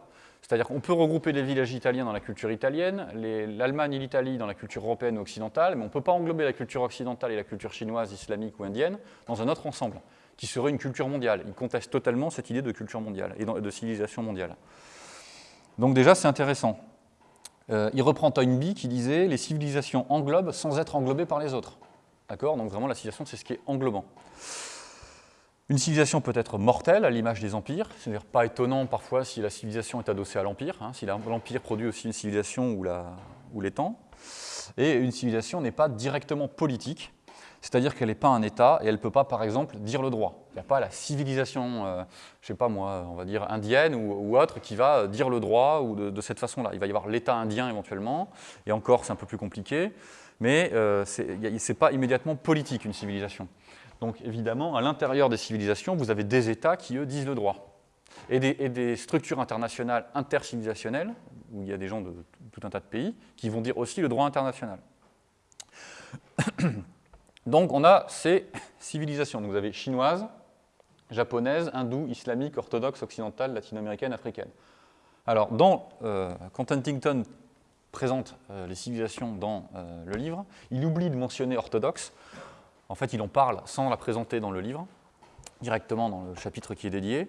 A: C'est-à-dire qu'on peut regrouper les villages italiens dans la culture italienne, l'Allemagne et l'Italie dans la culture européenne ou occidentale, mais on ne peut pas englober la culture occidentale et la culture chinoise, islamique ou indienne dans un autre ensemble qui serait une culture mondiale. Il conteste totalement cette idée de culture mondiale et de civilisation mondiale. Donc déjà, c'est intéressant. Euh, il reprend Toynbee qui disait « les civilisations englobent sans être englobées par les autres ». D'accord Donc vraiment, la civilisation, c'est ce qui est englobant. Une civilisation peut être mortelle, à l'image des empires, c'est-à-dire pas étonnant parfois si la civilisation est adossée à l'empire, hein, si l'empire produit aussi une civilisation ou, la, les temps. Et une civilisation n'est pas directement politique, c'est-à-dire qu'elle n'est pas un État et elle ne peut pas, par exemple, dire le droit. Il n'y a pas la civilisation, euh, je ne sais pas moi, on va dire indienne ou, autre, qui va dire le droit ou de, cette façon-là. Il va y avoir l'État indien éventuellement, et encore c'est un peu plus compliqué, mais euh, ce n'est pas immédiatement politique une civilisation. Donc évidemment, à l'intérieur des civilisations, vous avez des États qui, eux, disent le droit. Et des, structures internationales intercivilisationnelles, où il y a des gens de tout un tas de pays, qui vont dire aussi le droit international. (coughs) Donc on a ces (coughs) civilisations. vous avez chinoise, japonaise, hindoue, islamique, orthodoxe, occidentale, latino-américaine, africaine. Alors, euh, quand Huntington présente euh, les civilisations dans euh, le livre, il oublie de mentionner orthodoxe. En fait, il en parle sans la présenter dans le livre, directement dans le chapitre qui est dédié.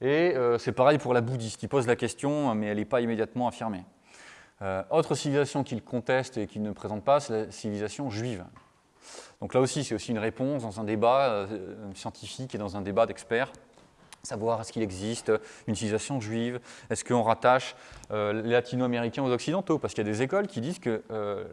A: Et c'est pareil pour la bouddhiste. Il pose la question, mais elle n'est pas immédiatement affirmée. autre civilisation qu'il conteste et qu'il ne présente pas, c'est la civilisation juive. Donc là aussi, c'est aussi une réponse dans un débat euh, scientifique et dans un débat d'experts savoir est-ce qu'il existe une civilisation juive, est-ce qu'on rattache euh, les latino-américains aux occidentaux, parce qu'il y a des écoles qui disent que euh,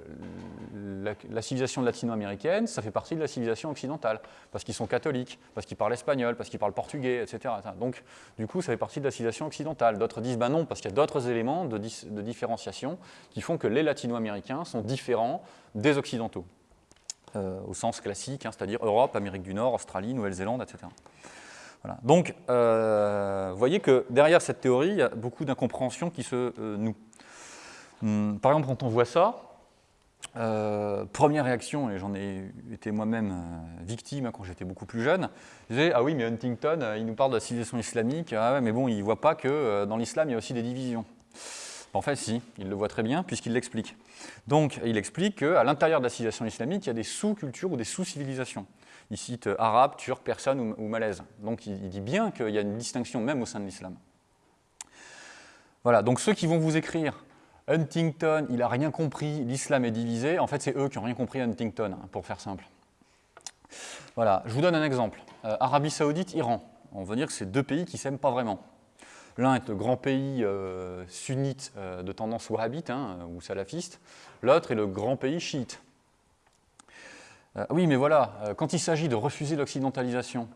A: la, civilisation latino-américaine, ça fait partie de la civilisation occidentale, parce qu'ils sont catholiques, parce qu'ils parlent espagnol, parce qu'ils parlent portugais, etc., Donc, du coup, ça fait partie de la civilisation occidentale. D'autres disent, ben non, parce qu'il y a d'autres éléments de, de différenciation qui font que les latino-américains sont différents des occidentaux. Euh, au sens classique, hein, c'est-à-dire Europe, Amérique du Nord, Australie, Nouvelle-Zélande, etc. Donc, euh, vous voyez que derrière cette théorie, il y a beaucoup d'incompréhensions qui se euh, nouent. Hum, par exemple, quand on voit ça, première réaction, et j'en ai été moi-même victime hein, quand j'étais beaucoup plus jeune, je disais, ah oui, mais Huntington, il nous parle de la civilisation islamique, ah mais bon, il ne voit pas que dans l'islam, il y a aussi des divisions. En fait, si, il le voit très bien puisqu'il l'explique. Donc, il explique qu'à l'intérieur de la civilisation islamique, il y a des sous-cultures ou des sous-civilisations. Il cite euh, arabe, turc, personne ou, malaise. Donc, il, dit bien qu'il y a une distinction même au sein de l'islam. Voilà, donc ceux qui vont vous écrire Huntington, il n'a rien compris, l'islam est divisé, en fait, c'est eux qui n'ont rien compris à Huntington, hein, pour faire simple. Voilà, je vous donne un exemple. Euh, Arabie Saoudite, Iran. On va dire que c'est deux pays qui s'aiment pas vraiment. L'un est le grand pays euh, sunnite de tendance wahhabite hein, ou salafiste, l'autre est le grand pays chiite. Euh, oui, mais voilà, quand il s'agit de refuser l'occidentalisation,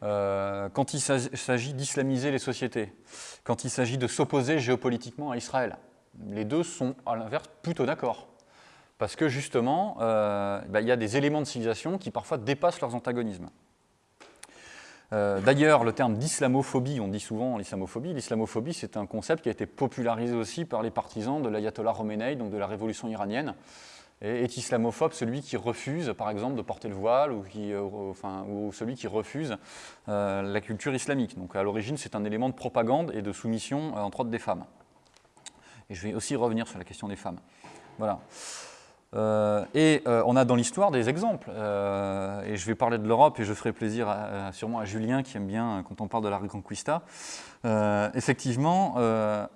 A: quand il s'agit d'islamiser les sociétés, quand il s'agit de s'opposer géopolitiquement à Israël, les deux sont à l'inverse plutôt d'accord. Parce que justement, bah, il y a des éléments de civilisation qui parfois dépassent leurs antagonismes. Euh, d'ailleurs, le terme d'islamophobie, on dit souvent l'islamophobie, l'islamophobie c'est un concept qui a été popularisé aussi par les partisans de l'ayatollah Khomeini, donc de la révolution iranienne. Est islamophobe celui qui refuse, par exemple, de porter le voile ou, euh, celui qui refuse euh, la culture islamique. Donc à l'origine, c'est un élément de propagande et de soumission, entre autres, des femmes. Et je vais aussi revenir sur la question des femmes. Voilà. Euh, et euh, on a dans l'histoire des exemples. Euh, et je vais parler de l'Europe et je ferai plaisir sûrement à Julien qui aime bien quand on parle de la Reconquista. effectivement,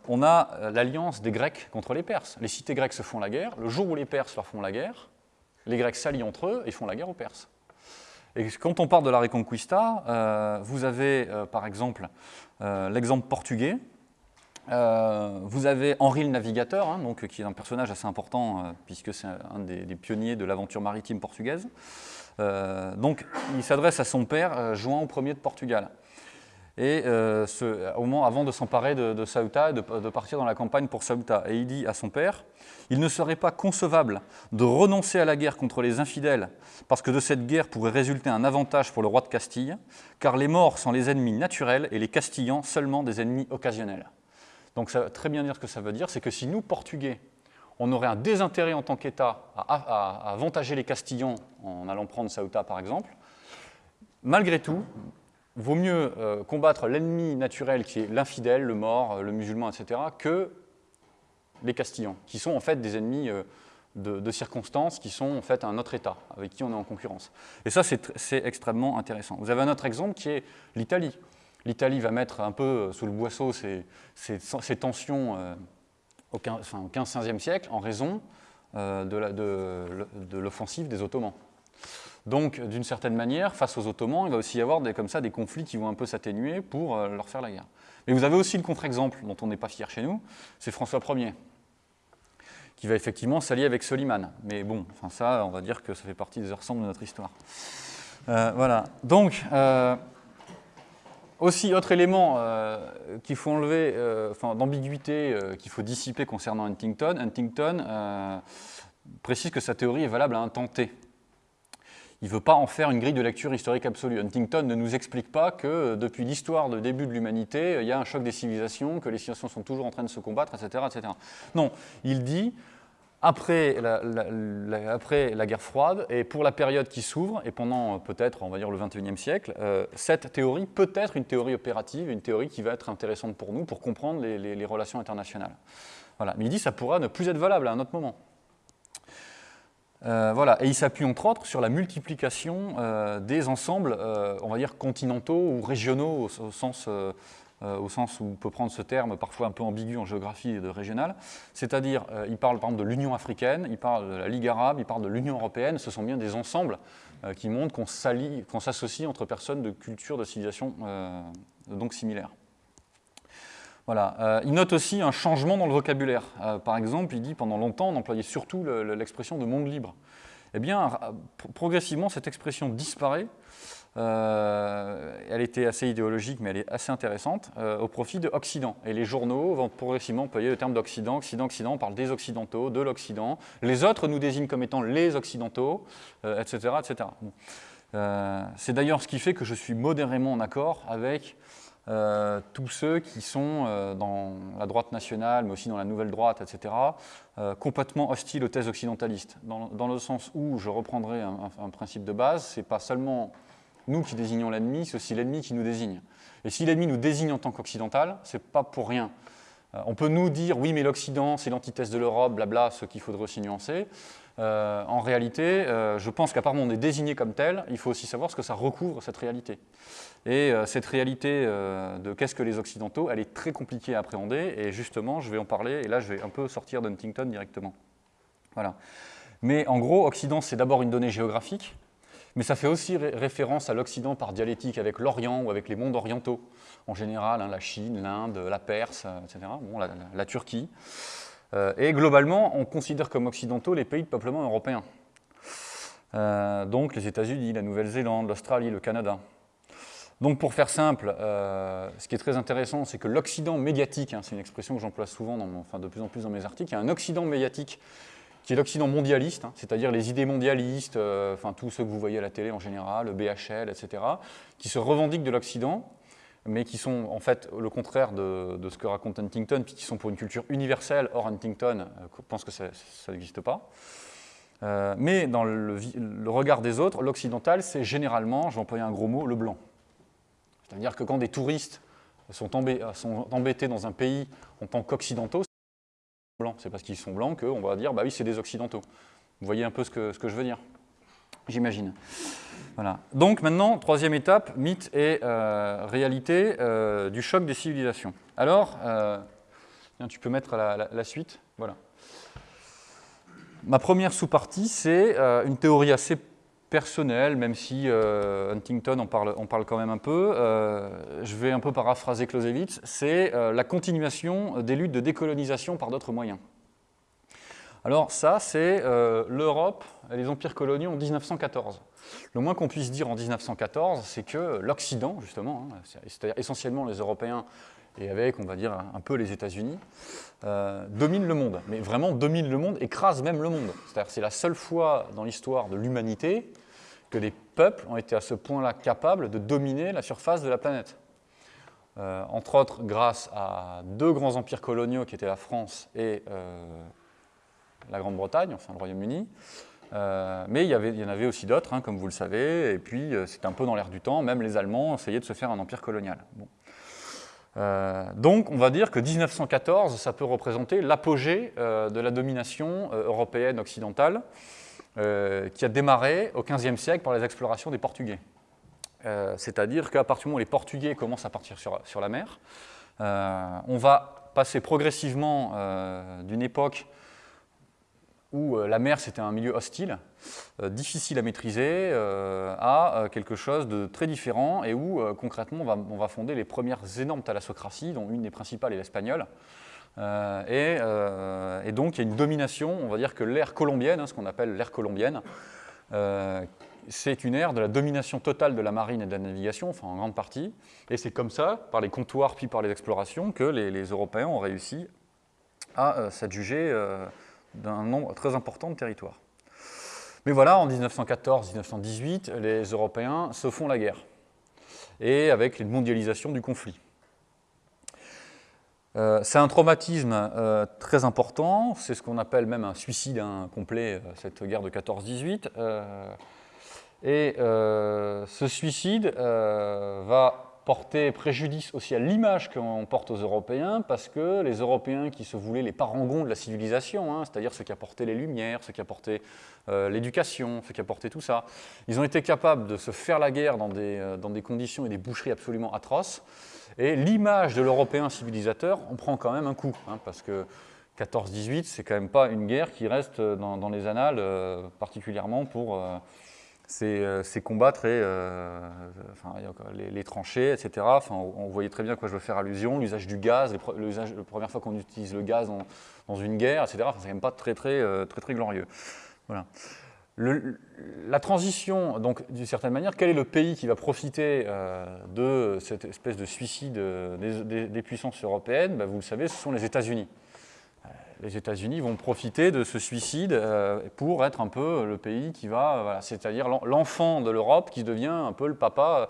A: on a l'alliance des Grecs contre les Perses. Les cités grecques se font la guerre. Le jour où les Perses leur font la guerre, les Grecs s'allient entre eux et font la guerre aux Perses. Et quand on parle de la Reconquista, vous avez par exemple l'exemple portugais, euh, vous avez Henri le Navigateur, hein, donc, qui est un personnage assez important euh, puisque c'est un des, pionniers de l'aventure maritime portugaise. Euh, donc il s'adresse à son père, João Ier de Portugal. Et avant de s'emparer de, de, Ceuta de, de, partir dans la campagne pour Ceuta. Et il dit à son père, il ne serait pas concevable de renoncer à la guerre contre les infidèles, parce que de cette guerre pourrait résulter un avantage pour le roi de Castille, car les morts sont les ennemis naturels et les Castillans seulement des ennemis occasionnels. Donc ça veut très bien dire ce que ça veut dire, c'est que si nous, Portugais, on aurait un désintérêt en tant qu'État à, avantager les Castillans en allant prendre Ceuta par exemple, malgré tout, vaut mieux euh, combattre l'ennemi naturel qui est l'infidèle, le mort, le musulman, etc., que les Castillans, qui sont en fait des ennemis euh, de, de, circonstances, qui sont en fait un autre État avec qui on est en concurrence. Et ça, c'est extrêmement intéressant. Vous avez un autre exemple qui est l'Italie l'Italie va mettre un peu sous le boisseau ces, tensions euh, au 15-16e siècle en raison euh, de l'offensive des Ottomans. Donc, d'une certaine manière, face aux Ottomans, il va aussi y avoir des, comme ça des conflits qui vont un peu s'atténuer pour euh, leur faire la guerre. Mais vous avez aussi le contre-exemple dont on n'est pas fier chez nous, c'est François Ier, qui va effectivement s'allier avec Soliman. Mais bon, ça, on va dire que ça fait partie des ensembles de notre histoire. voilà. Donc, aussi, autre élément euh, qu'il faut enlever, euh, d'ambiguïté euh, qu'il faut dissiper concernant Huntington, Huntington précise que sa théorie est valable à un temps t. Il ne veut pas en faire une grille de lecture historique absolue. Huntington ne nous explique pas que depuis l'histoire de début de l'humanité, il y a un choc des civilisations, que les civilisations sont toujours en train de se combattre, etc. etc. Non, il dit après la, guerre froide et pour la période qui s'ouvre, et pendant euh, peut-être, on va dire, le 21e siècle, euh, cette théorie peut être une théorie opérative, une théorie qui va être intéressante pour nous, pour comprendre les, relations internationales. Voilà. Mais il dit ça pourra ne plus être valable à un autre moment. Euh, voilà. Et il s'appuie entre autres sur la multiplication des ensembles, on va dire, continentaux ou régionaux au sens au sens où on peut prendre ce terme parfois un peu ambigu en géographie et de régional, c'est-à-dire euh, il parle par exemple de l'Union africaine, il parle de la Ligue arabe, il parle de l'Union européenne, ce sont bien des ensembles euh, qui montrent qu'on s'associe entre personnes de cultures, de civilisations donc similaires. Voilà. il note aussi un changement dans le vocabulaire. par exemple, il dit pendant longtemps on employait surtout l'expression de monde libre. Eh bien, progressivement, cette expression disparaît euh, elle était assez idéologique, mais elle est assez intéressante, euh, au profit de Occident. Et les journaux vont progressivement employer le terme d'Occident. Occident, Occident, on parle des Occidentaux, de l'Occident. Les autres nous désignent comme étant les Occidentaux, etc. Euh, etc. C'est d'ailleurs ce qui fait que je suis modérément en accord avec tous ceux qui sont dans la droite nationale, mais aussi dans la nouvelle droite, etc., complètement hostiles aux thèses occidentalistes. Dans, le sens où, je reprendrai un, un principe de base, c'est pas seulement nous qui désignons l'ennemi, c'est aussi l'ennemi qui nous désigne. Et si l'ennemi nous désigne en tant qu'occidental, c'est pas pour rien. Euh, on peut nous dire, oui, mais l'Occident, c'est l'antithèse de l'Europe, blabla, ce qu'il faudrait aussi nuancer. Euh, en réalité, euh, je pense qu'à part on est désigné comme tel, il faut aussi savoir ce que ça recouvre, cette réalité. Et cette réalité de qu'est-ce que les Occidentaux, elle est très compliquée à appréhender, et justement, je vais en parler, et là, je vais un peu sortir d'Huntington directement. Voilà. Mais en gros, Occident, c'est d'abord une donnée géographique, mais ça fait aussi référence à l'Occident par dialectique avec l'Orient ou avec les mondes orientaux, en général, hein, la Chine, l'Inde, la Perse, euh, etc., la, Turquie. Euh, et globalement, on considère comme occidentaux les pays de peuplement européens. Euh, donc les États-Unis, la Nouvelle-Zélande, l'Australie, le Canada. Donc pour faire simple, ce qui est très intéressant, c'est que l'Occident médiatique, hein, c'est une expression que j'emploie souvent, dans enfin de plus en plus dans mes articles, il y a un Occident médiatique qui est l'Occident mondialiste, hein, c'est-à-dire les idées mondialistes, euh, enfin tous ceux que vous voyez à la télé en général, le BHL, etc., qui se revendiquent de l'Occident, mais qui sont en fait le contraire de, ce que raconte Huntington, puis qui sont pour une culture universelle. Or, Huntington euh, pense que ça, n'existe pas. Euh, mais dans le, regard des autres, l'occidental, c'est généralement, je vais employer un gros mot, le blanc. C'est-à-dire que quand des touristes sont embêtés dans un pays en tant qu'occidentaux, c'est parce qu'ils sont blancs qu'on va dire, bah oui, c'est des occidentaux. Vous voyez un peu ce que, je veux dire J'imagine. Voilà. Donc maintenant, troisième étape, mythe et euh, réalité euh, du choc des civilisations. Alors, euh, tu peux mettre la, suite. Voilà. Ma première sous-partie, c'est une théorie assez personnelle, même si Huntington en parle, on parle quand même un peu. je vais un peu paraphraser Clausewitz. C'est la continuation des luttes de décolonisation par d'autres moyens. Alors ça, c'est euh, l'Europe et les empires coloniaux en 1914. Le moins qu'on puisse dire en 1914, c'est que l'Occident, justement, hein, c'est-à-dire essentiellement les Européens et avec, on va dire, un peu les États-Unis, euh, domine le monde. Mais vraiment domine le monde, écrase même le monde. C'est-à-dire c'est la seule fois dans l'histoire de l'humanité que des peuples ont été à ce point-là capables de dominer la surface de la planète. Euh, entre autres grâce à deux grands empires coloniaux qui étaient la France et la Grande-Bretagne, enfin le Royaume-Uni. Euh, mais il y, en avait aussi d'autres, hein, comme vous le savez, et puis euh, c'était un peu dans l'air du temps, même les Allemands essayaient de se faire un empire colonial. Euh, donc on va dire que 1914, ça peut représenter l'apogée de la domination européenne occidentale, qui a démarré au XVe siècle par les explorations des Portugais. C'est-à-dire qu'à partir du moment où les Portugais commencent à partir sur, sur la mer, on va passer progressivement d'une époque où euh, la mer c'était un milieu hostile, euh, difficile à maîtriser, euh, à quelque chose de très différent et où concrètement on va, fonder les premières énormes thalassocraties, dont une des principales est l'espagnole, et, donc il y a une domination, on va dire que l'ère colombienne, hein, ce qu'on appelle l'ère colombienne, c'est une ère de la domination totale de la marine et de la navigation, enfin en grande partie, et c'est comme ça, par les comptoirs puis par les explorations, que les, Européens ont réussi à s'adjuger d'un nombre très important de territoires. Mais voilà, en 1914-1918, les Européens se font la guerre, et avec une mondialisation du conflit. Euh, c'est un traumatisme euh, très important, c'est ce qu'on appelle même un suicide incomplet, euh, cette guerre de 14-18. et ce suicide va porter préjudice aussi à l'image qu'on porte aux Européens, parce que les Européens qui se voulaient les parangons de la civilisation, hein, c'est-à-dire ceux qui apportaient les lumières, ceux qui apportaient l'éducation, ceux qui apportaient tout ça, ils ont été capables de se faire la guerre dans des conditions et des boucheries absolument atroces, et l'image de l'Européen civilisateur, on prend quand même un coup, hein, parce que 14-18, c'est quand même pas une guerre qui reste dans, les annales, euh, particulièrement pour ces, ces, combats très, enfin, les, tranchées, etc. Enfin, on, voyait très bien à quoi je veux faire allusion, l'usage du gaz, la première fois qu'on utilise le gaz dans une guerre, etc. Enfin, c'est quand même pas très très, très, très, glorieux. Voilà. La transition, donc d'une certaine manière, quel est le pays qui va profiter euh, de cette espèce de suicide des, des puissances européennes? Ben, Vous le savez, ce sont les États-Unis les États-Unis vont profiter de ce suicide euh, pour être un peu le pays qui va, c'est-à-dire l'enfant de l'Europe qui devient un peu le papa,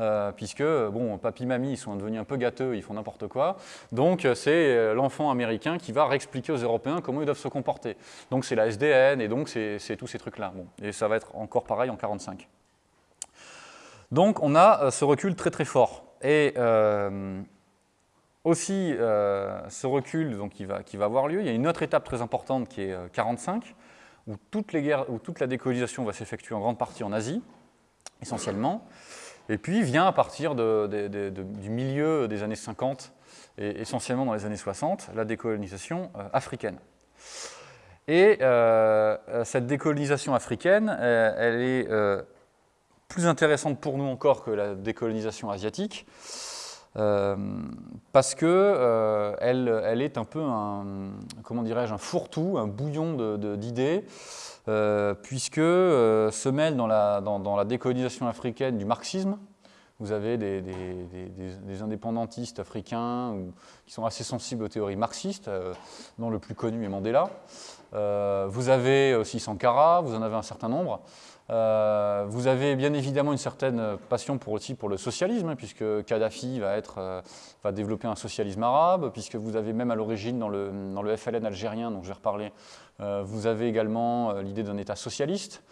A: euh, puisque, bon, papy, mamie, ils sont devenus un peu gâteux, ils font n'importe quoi. Donc, c'est euh, l'enfant américain qui va réexpliquer aux Européens comment ils doivent se comporter. Donc, c'est la SDN et donc c'est tous ces trucs-là. Et ça va être encore pareil en 1945. Donc, on a ce recul très très fort. Et aussi euh, ce recul donc, qui, va, qui va avoir lieu. Il y a une autre étape très importante qui est 45, euh, où, où toute la décolonisation va s'effectuer en grande partie en Asie, essentiellement. Et puis vient à partir du milieu des années 50 et essentiellement dans les années 60, la décolonisation euh, africaine. Et cette décolonisation africaine, elle est plus intéressante pour nous encore que la décolonisation asiatique, euh, parce que euh, elle, est un peu un, comment dirais-je, un fourre-tout, un bouillon d'idées, euh, puisque se mêle dans la, décolonisation africaine du marxisme. Vous avez des, indépendantistes africains qui sont assez sensibles aux théories marxistes, dont le plus connu est Mandela. vous avez aussi Sankara, vous en avez un certain nombre. Euh, vous avez bien évidemment une certaine passion pour, aussi pour le socialisme, hein, puisque Kadhafi va, être, euh, va développer un socialisme arabe, puisque vous avez même à l'origine dans le, dans le, FLN algérien, dont je vais reparler, euh, vous avez également l'idée d'un État socialiste.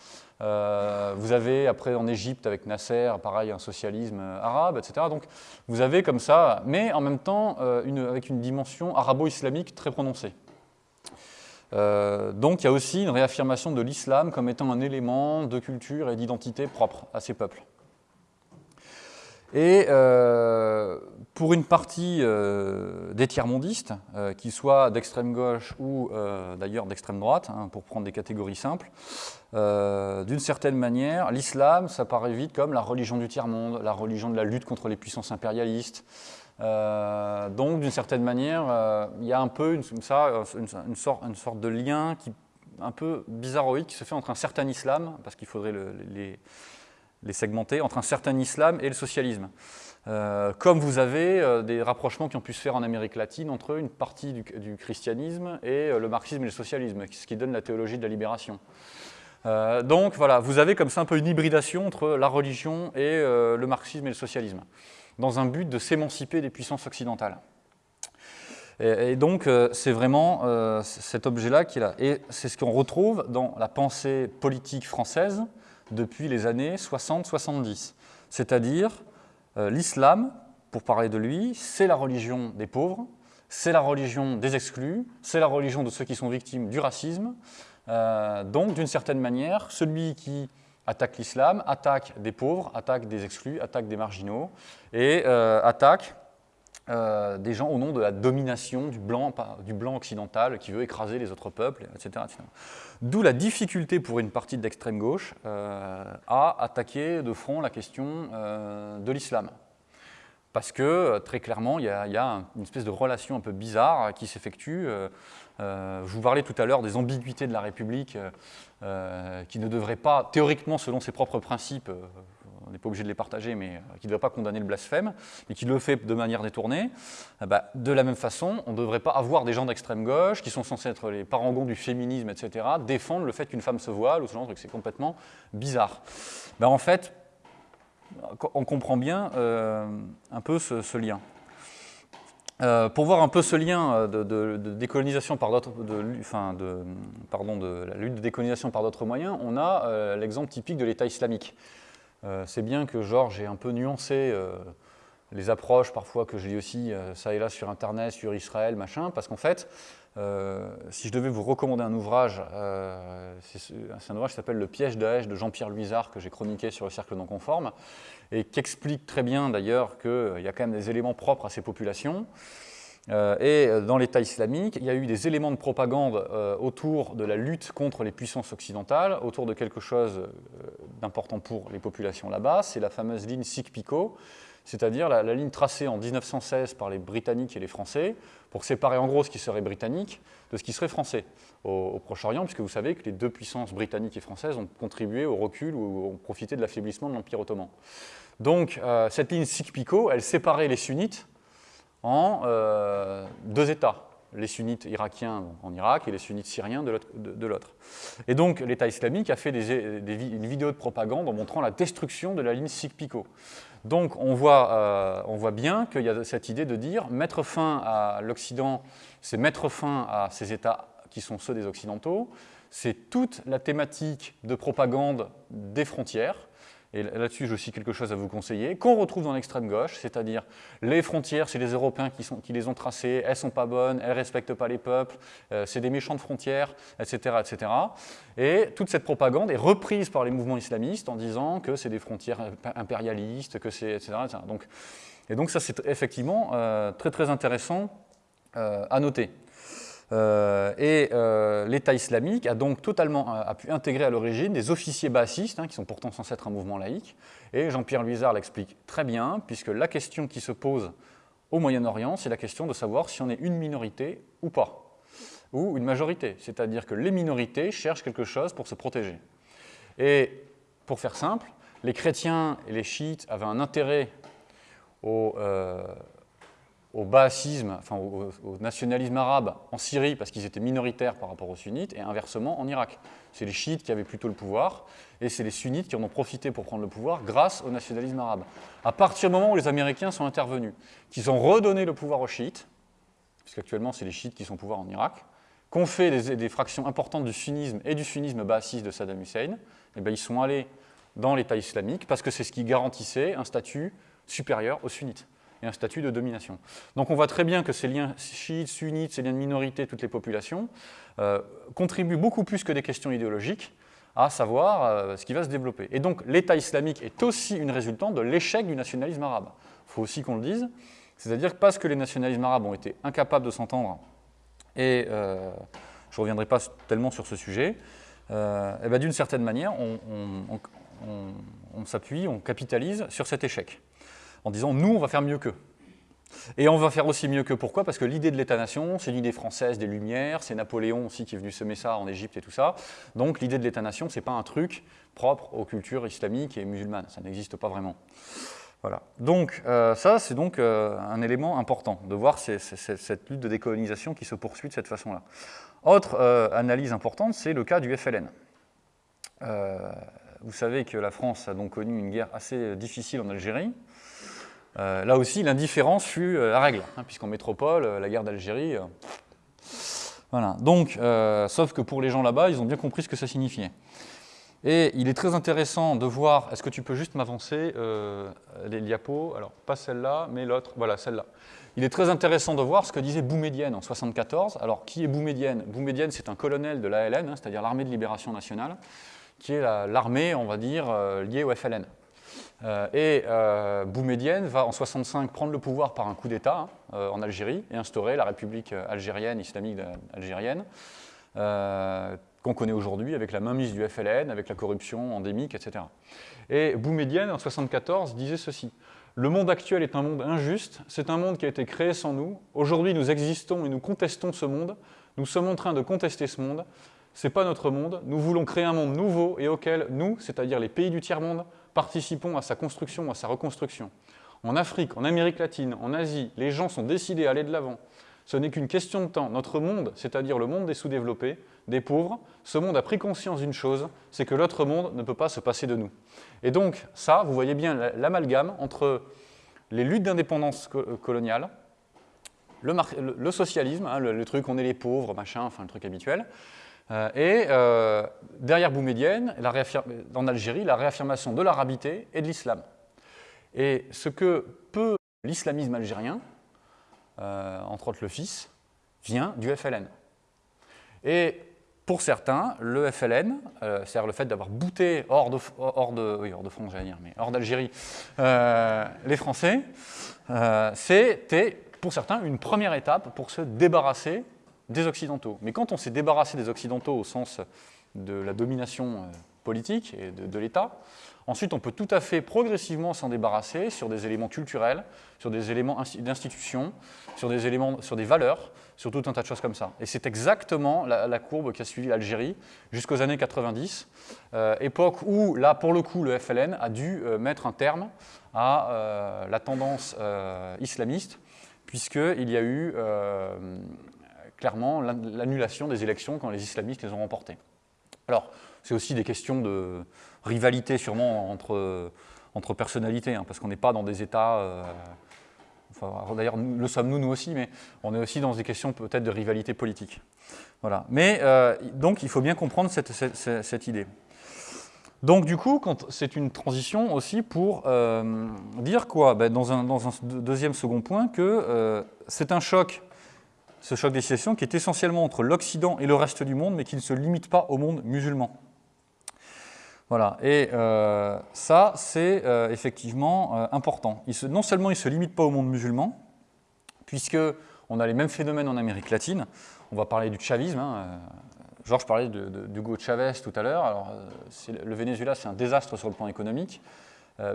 A: vous avez après en Égypte avec Nasser, pareil, un socialisme arabe, etc. Donc vous avez comme ça, mais en même temps une, avec une dimension arabo-islamique très prononcée. Euh, donc il y a aussi une réaffirmation de l'islam comme étant un élément de culture et d'identité propre à ces peuples. Et euh, pour une partie euh, des tiers-mondistes, qu'ils soient d'extrême gauche ou d'ailleurs d'extrême droite, hein, pour prendre des catégories simples, d'une certaine manière, l'islam, ça paraît vite comme la religion du tiers-monde, la religion de la lutte contre les puissances impérialistes, euh, donc, d'une certaine manière, euh, il y a un peu une, ça, une, sorte, de lien qui, un peu bizarroïde qui se fait entre un certain islam, parce qu'il faudrait les, segmenter, entre un certain islam et le socialisme. Euh, comme vous avez des rapprochements qui ont pu se faire en Amérique latine entre une partie du christianisme et le marxisme et le socialisme, ce qui donne la théologie de la libération. donc voilà, vous avez comme ça un peu une hybridation entre la religion et le marxisme et le socialisme dans un but de s'émanciper des puissances occidentales. Et, donc, euh, c'est vraiment euh, cet objet-là qui est là. Et c'est ce qu'on retrouve dans la pensée politique française depuis les années 60-70. C'est-à-dire, euh, l'islam, pour parler de lui, c'est la religion des pauvres, c'est la religion des exclus, c'est la religion de ceux qui sont victimes du racisme. donc, d'une certaine manière, celui qui attaque l'islam, attaque des pauvres, attaque des exclus, attaque des marginaux, et euh, attaque euh, des gens au nom de la domination du blanc, du blanc occidental qui veut écraser les autres peuples, etc. D'où la difficulté pour une partie de l'extrême gauche euh, à attaquer de front la question de l'islam. parce que très clairement, il y, a, une espèce de relation un peu bizarre qui s'effectue. je vous parlais tout à l'heure des ambiguïtés de la République qui ne devraient pas, théoriquement, selon ses propres principes, on n'est pas obligé de les partager, mais euh, qui ne doit pas condamner le blasphème, mais qui le fait de manière détournée, ben, de la même façon, on ne devrait pas avoir des gens d'extrême gauche, qui sont censés être les parangons du féminisme, etc., défendre le fait qu'une femme se voile, ou ce genre de truc, c'est complètement bizarre. Ben, en fait, on comprend bien euh, un peu ce, lien. Euh, pour voir un peu ce lien de, décolonisation par d'autres, enfin de, pardon, de la lutte de décolonisation par d'autres moyens, on a l'exemple typique de l'État islamique. Euh, c'est bien que Georges ait un peu nuancé euh, les approches parfois que je lis aussi euh, ça et là sur Internet, sur Israël, machin, parce qu'en fait, si je devais vous recommander un ouvrage, c'est un ouvrage qui s'appelle Le piège Daesh de Jean-Pierre Luisard que j'ai chroniqué sur le cercle non conforme et qui explique très bien d'ailleurs qu'il y a quand même des éléments propres à ces populations. Euh, et euh, dans l'État islamique, il y a eu des éléments de propagande euh, autour de la lutte contre les puissances occidentales, autour de quelque chose d'important pour les populations là-bas, c'est la fameuse ligne Sikh-Picot, c'est-à-dire la, ligne tracée en 1916 par les Britanniques et les Français pour séparer en gros ce qui serait britannique de ce qui serait français au, Proche-Orient, puisque vous savez que les deux puissances britanniques et françaises ont contribué au recul ou ont profité de l'affaiblissement de l'Empire ottoman. Donc cette ligne Sikh-Picot, elle séparait les sunnites en euh, deux États, les sunnites irakiens en Irak et les sunnites syriens de l'autre. Et donc l'État islamique a fait une vidéo de propagande en montrant la destruction de la ligne Sikh-Picot. Donc on voit, euh, on voit bien qu'il y a cette idée de dire mettre fin à l'Occident, c'est mettre fin à ces États qui sont ceux des Occidentaux, c'est toute la thématique de propagande des frontières, et là-dessus j'ai aussi quelque chose à vous conseiller, qu'on retrouve dans l'extrême gauche, c'est-à-dire les frontières, c'est les Européens qui, les ont tracées, elles sont pas bonnes, elles ne respectent pas les peuples, euh, c'est des méchants de frontières, etc., etc. Et toute cette propagande est reprise par les mouvements islamistes en disant que c'est des frontières impérialistes, que etc., Donc, et donc ça c'est effectivement euh, très très intéressant euh, à noter. Euh, et euh, l'État islamique a donc totalement a pu intégrer à l'origine des officiers bassistes, hein, qui sont pourtant censés être un mouvement laïque, et Jean-Pierre Luizard l'explique très bien, puisque la question qui se pose au Moyen-Orient, c'est la question de savoir si on est une minorité ou pas, ou une majorité, c'est-à-dire que les minorités cherchent quelque chose pour se protéger. Et pour faire simple, les chrétiens et les chiites avaient un intérêt au, euh, au baasisme, enfin au, nationalisme arabe en Syrie parce qu'ils étaient minoritaires par rapport aux sunnites, et inversement en Irak. C'est les chiites qui avaient plutôt le pouvoir, et c'est les sunnites qui en ont profité pour prendre le pouvoir grâce au nationalisme arabe. À partir du moment où les Américains sont intervenus, qu'ils ont redonné le pouvoir aux chiites, puisqu'actuellement c'est les chiites qui sont au pouvoir en Irak, qu'ont fait des, fractions importantes du sunnisme et du sunnisme baasiste de Saddam Hussein, et eh bien ils sont allés dans l'État islamique parce que c'est ce qui garantissait un statut supérieur aux sunnites et un statut de domination. Donc on voit très bien que ces liens chiites, sunnites, ces liens de minorité, toutes les populations, euh, contribuent beaucoup plus que des questions idéologiques à savoir euh, ce qui va se développer. Et donc l'État islamique est aussi une résultante de l'échec du nationalisme arabe. Il faut aussi qu'on le dise, c'est-à-dire que parce que les nationalismes arabes ont été incapables de s'entendre, et euh, je ne reviendrai pas tellement sur ce sujet, et ben d'une certaine manière, on s'appuie, on capitalise sur cet échec en disant nous, on va faire mieux qu'eux. Et on va faire aussi mieux que pourquoi? Parce que l'idée de l'État-nation, c'est l'idée française des Lumières, c'est Napoléon aussi qui est venu semer ça en Égypte et tout ça. Donc l'idée de l'État-nation, ce n'est pas un truc propre aux cultures islamiques et musulmanes, ça n'existe pas vraiment. Voilà. Donc euh, ça, c'est donc euh, un élément important, de voir cette lutte de décolonisation qui se poursuit de cette façon-là. Autre euh, analyse importante, c'est le cas du FLN. vous savez que la France a donc connu une guerre assez difficile en Algérie, euh, là aussi, l'indifférence fut euh, la règle, hein, puisqu'en métropole, euh, la guerre d'Algérie... voilà. Donc, sauf que pour les gens là-bas, ils ont bien compris ce que ça signifiait. Et il est très intéressant de voir, est-ce que tu peux juste m'avancer les diapos? Alors, pas celle-là, mais l'autre, voilà, celle-là. Il est très intéressant de voir ce que disait Boumedienne en 1974. Alors, qui est Boumedienne Boumedienne, c'est un colonel de l'ALN, hein, c'est-à-dire l'Armée de Libération Nationale, qui est l'armée, on va dire, liée au FLN. Euh, et euh, Boumedienne va en 65 prendre le pouvoir par un coup d'État hein, euh, en Algérie et instaurer la République algérienne, islamique algérienne, qu'on connaît aujourd'hui avec la mainmise du FLN, avec la corruption endémique, etc. Et Boumedienne, en 74, disait ceci. le monde actuel est un monde injuste, c'est un monde qui a été créé sans nous. Aujourd'hui, nous existons et nous contestons ce monde. Nous sommes en train de contester ce monde. Ce n'est pas notre monde. Nous voulons créer un monde nouveau et auquel nous, c'est-à-dire les pays du tiers-monde, participons à sa construction, à sa reconstruction. En Afrique, en Amérique latine, en Asie, les gens sont décidés à aller de l'avant. Ce n'est qu'une question de temps. Notre monde, c'est-à-dire le monde des sous-développés, des pauvres, ce monde a pris conscience d'une chose, c'est que l'autre monde ne peut pas se passer de nous. Et donc, ça, vous voyez bien l'amalgame entre les luttes d'indépendance coloniale, le, socialisme, hein, le, truc on est les pauvres, machin, enfin le truc habituel, et euh, derrière Boumedienne, en Algérie, la réaffirmation de l'arabité et de l'islam. Et ce que peut l'islamisme algérien, entre autres le fils, vient du FLN. Et pour certains, le FLN, euh, c'est-à-dire le fait d'avoir bouté hors de, hors de, oui, hors de France, j'allais dire, mais hors d'Algérie, euh, les Français, euh, c'était pour certains une première étape pour se débarrasser des Occidentaux. Mais quand on s'est débarrassé des Occidentaux au sens de la domination politique et de, l'État. Ensuite, on peut tout à fait progressivement s'en débarrasser sur des éléments culturels, sur des éléments d'institution, sur des éléments, sur des valeurs, sur tout un tas de choses comme ça. Et c'est exactement la, courbe qui a suivi l'Algérie jusqu'aux années 90, euh, époque où, là, pour le coup, le FLN a dû euh, mettre un terme à euh, la tendance islamiste, puisqu'il y a eu clairement l'annulation des élections quand les islamistes les ont remportées. Alors, c'est aussi des questions de rivalité sûrement entre, entre personnalités, hein, parce qu'on n'est pas dans des États... Euh, d'ailleurs, le sommes-nous, nous aussi, mais on est aussi dans des questions peut-être de rivalité politique. Voilà. Mais euh, donc, il faut bien comprendre cette, cette, idée. Donc, du coup, c'est une transition aussi pour euh, dire quoi? Ben, dans, un, dans, un, deuxième second point, que c'est un choc ce choc des civilisations qui est essentiellement entre l'Occident et le reste du monde, mais qui ne se limite pas au monde musulman. Voilà, et euh, ça, c'est euh, effectivement euh, important. non seulement il ne se limite pas au monde musulman, puisqu'on a les mêmes phénomènes en Amérique latine. On va parler du chavisme. Hein, Georges parlait d'Hugo Chavez tout à l'heure. Alors, le Venezuela, c'est un désastre sur le plan économique,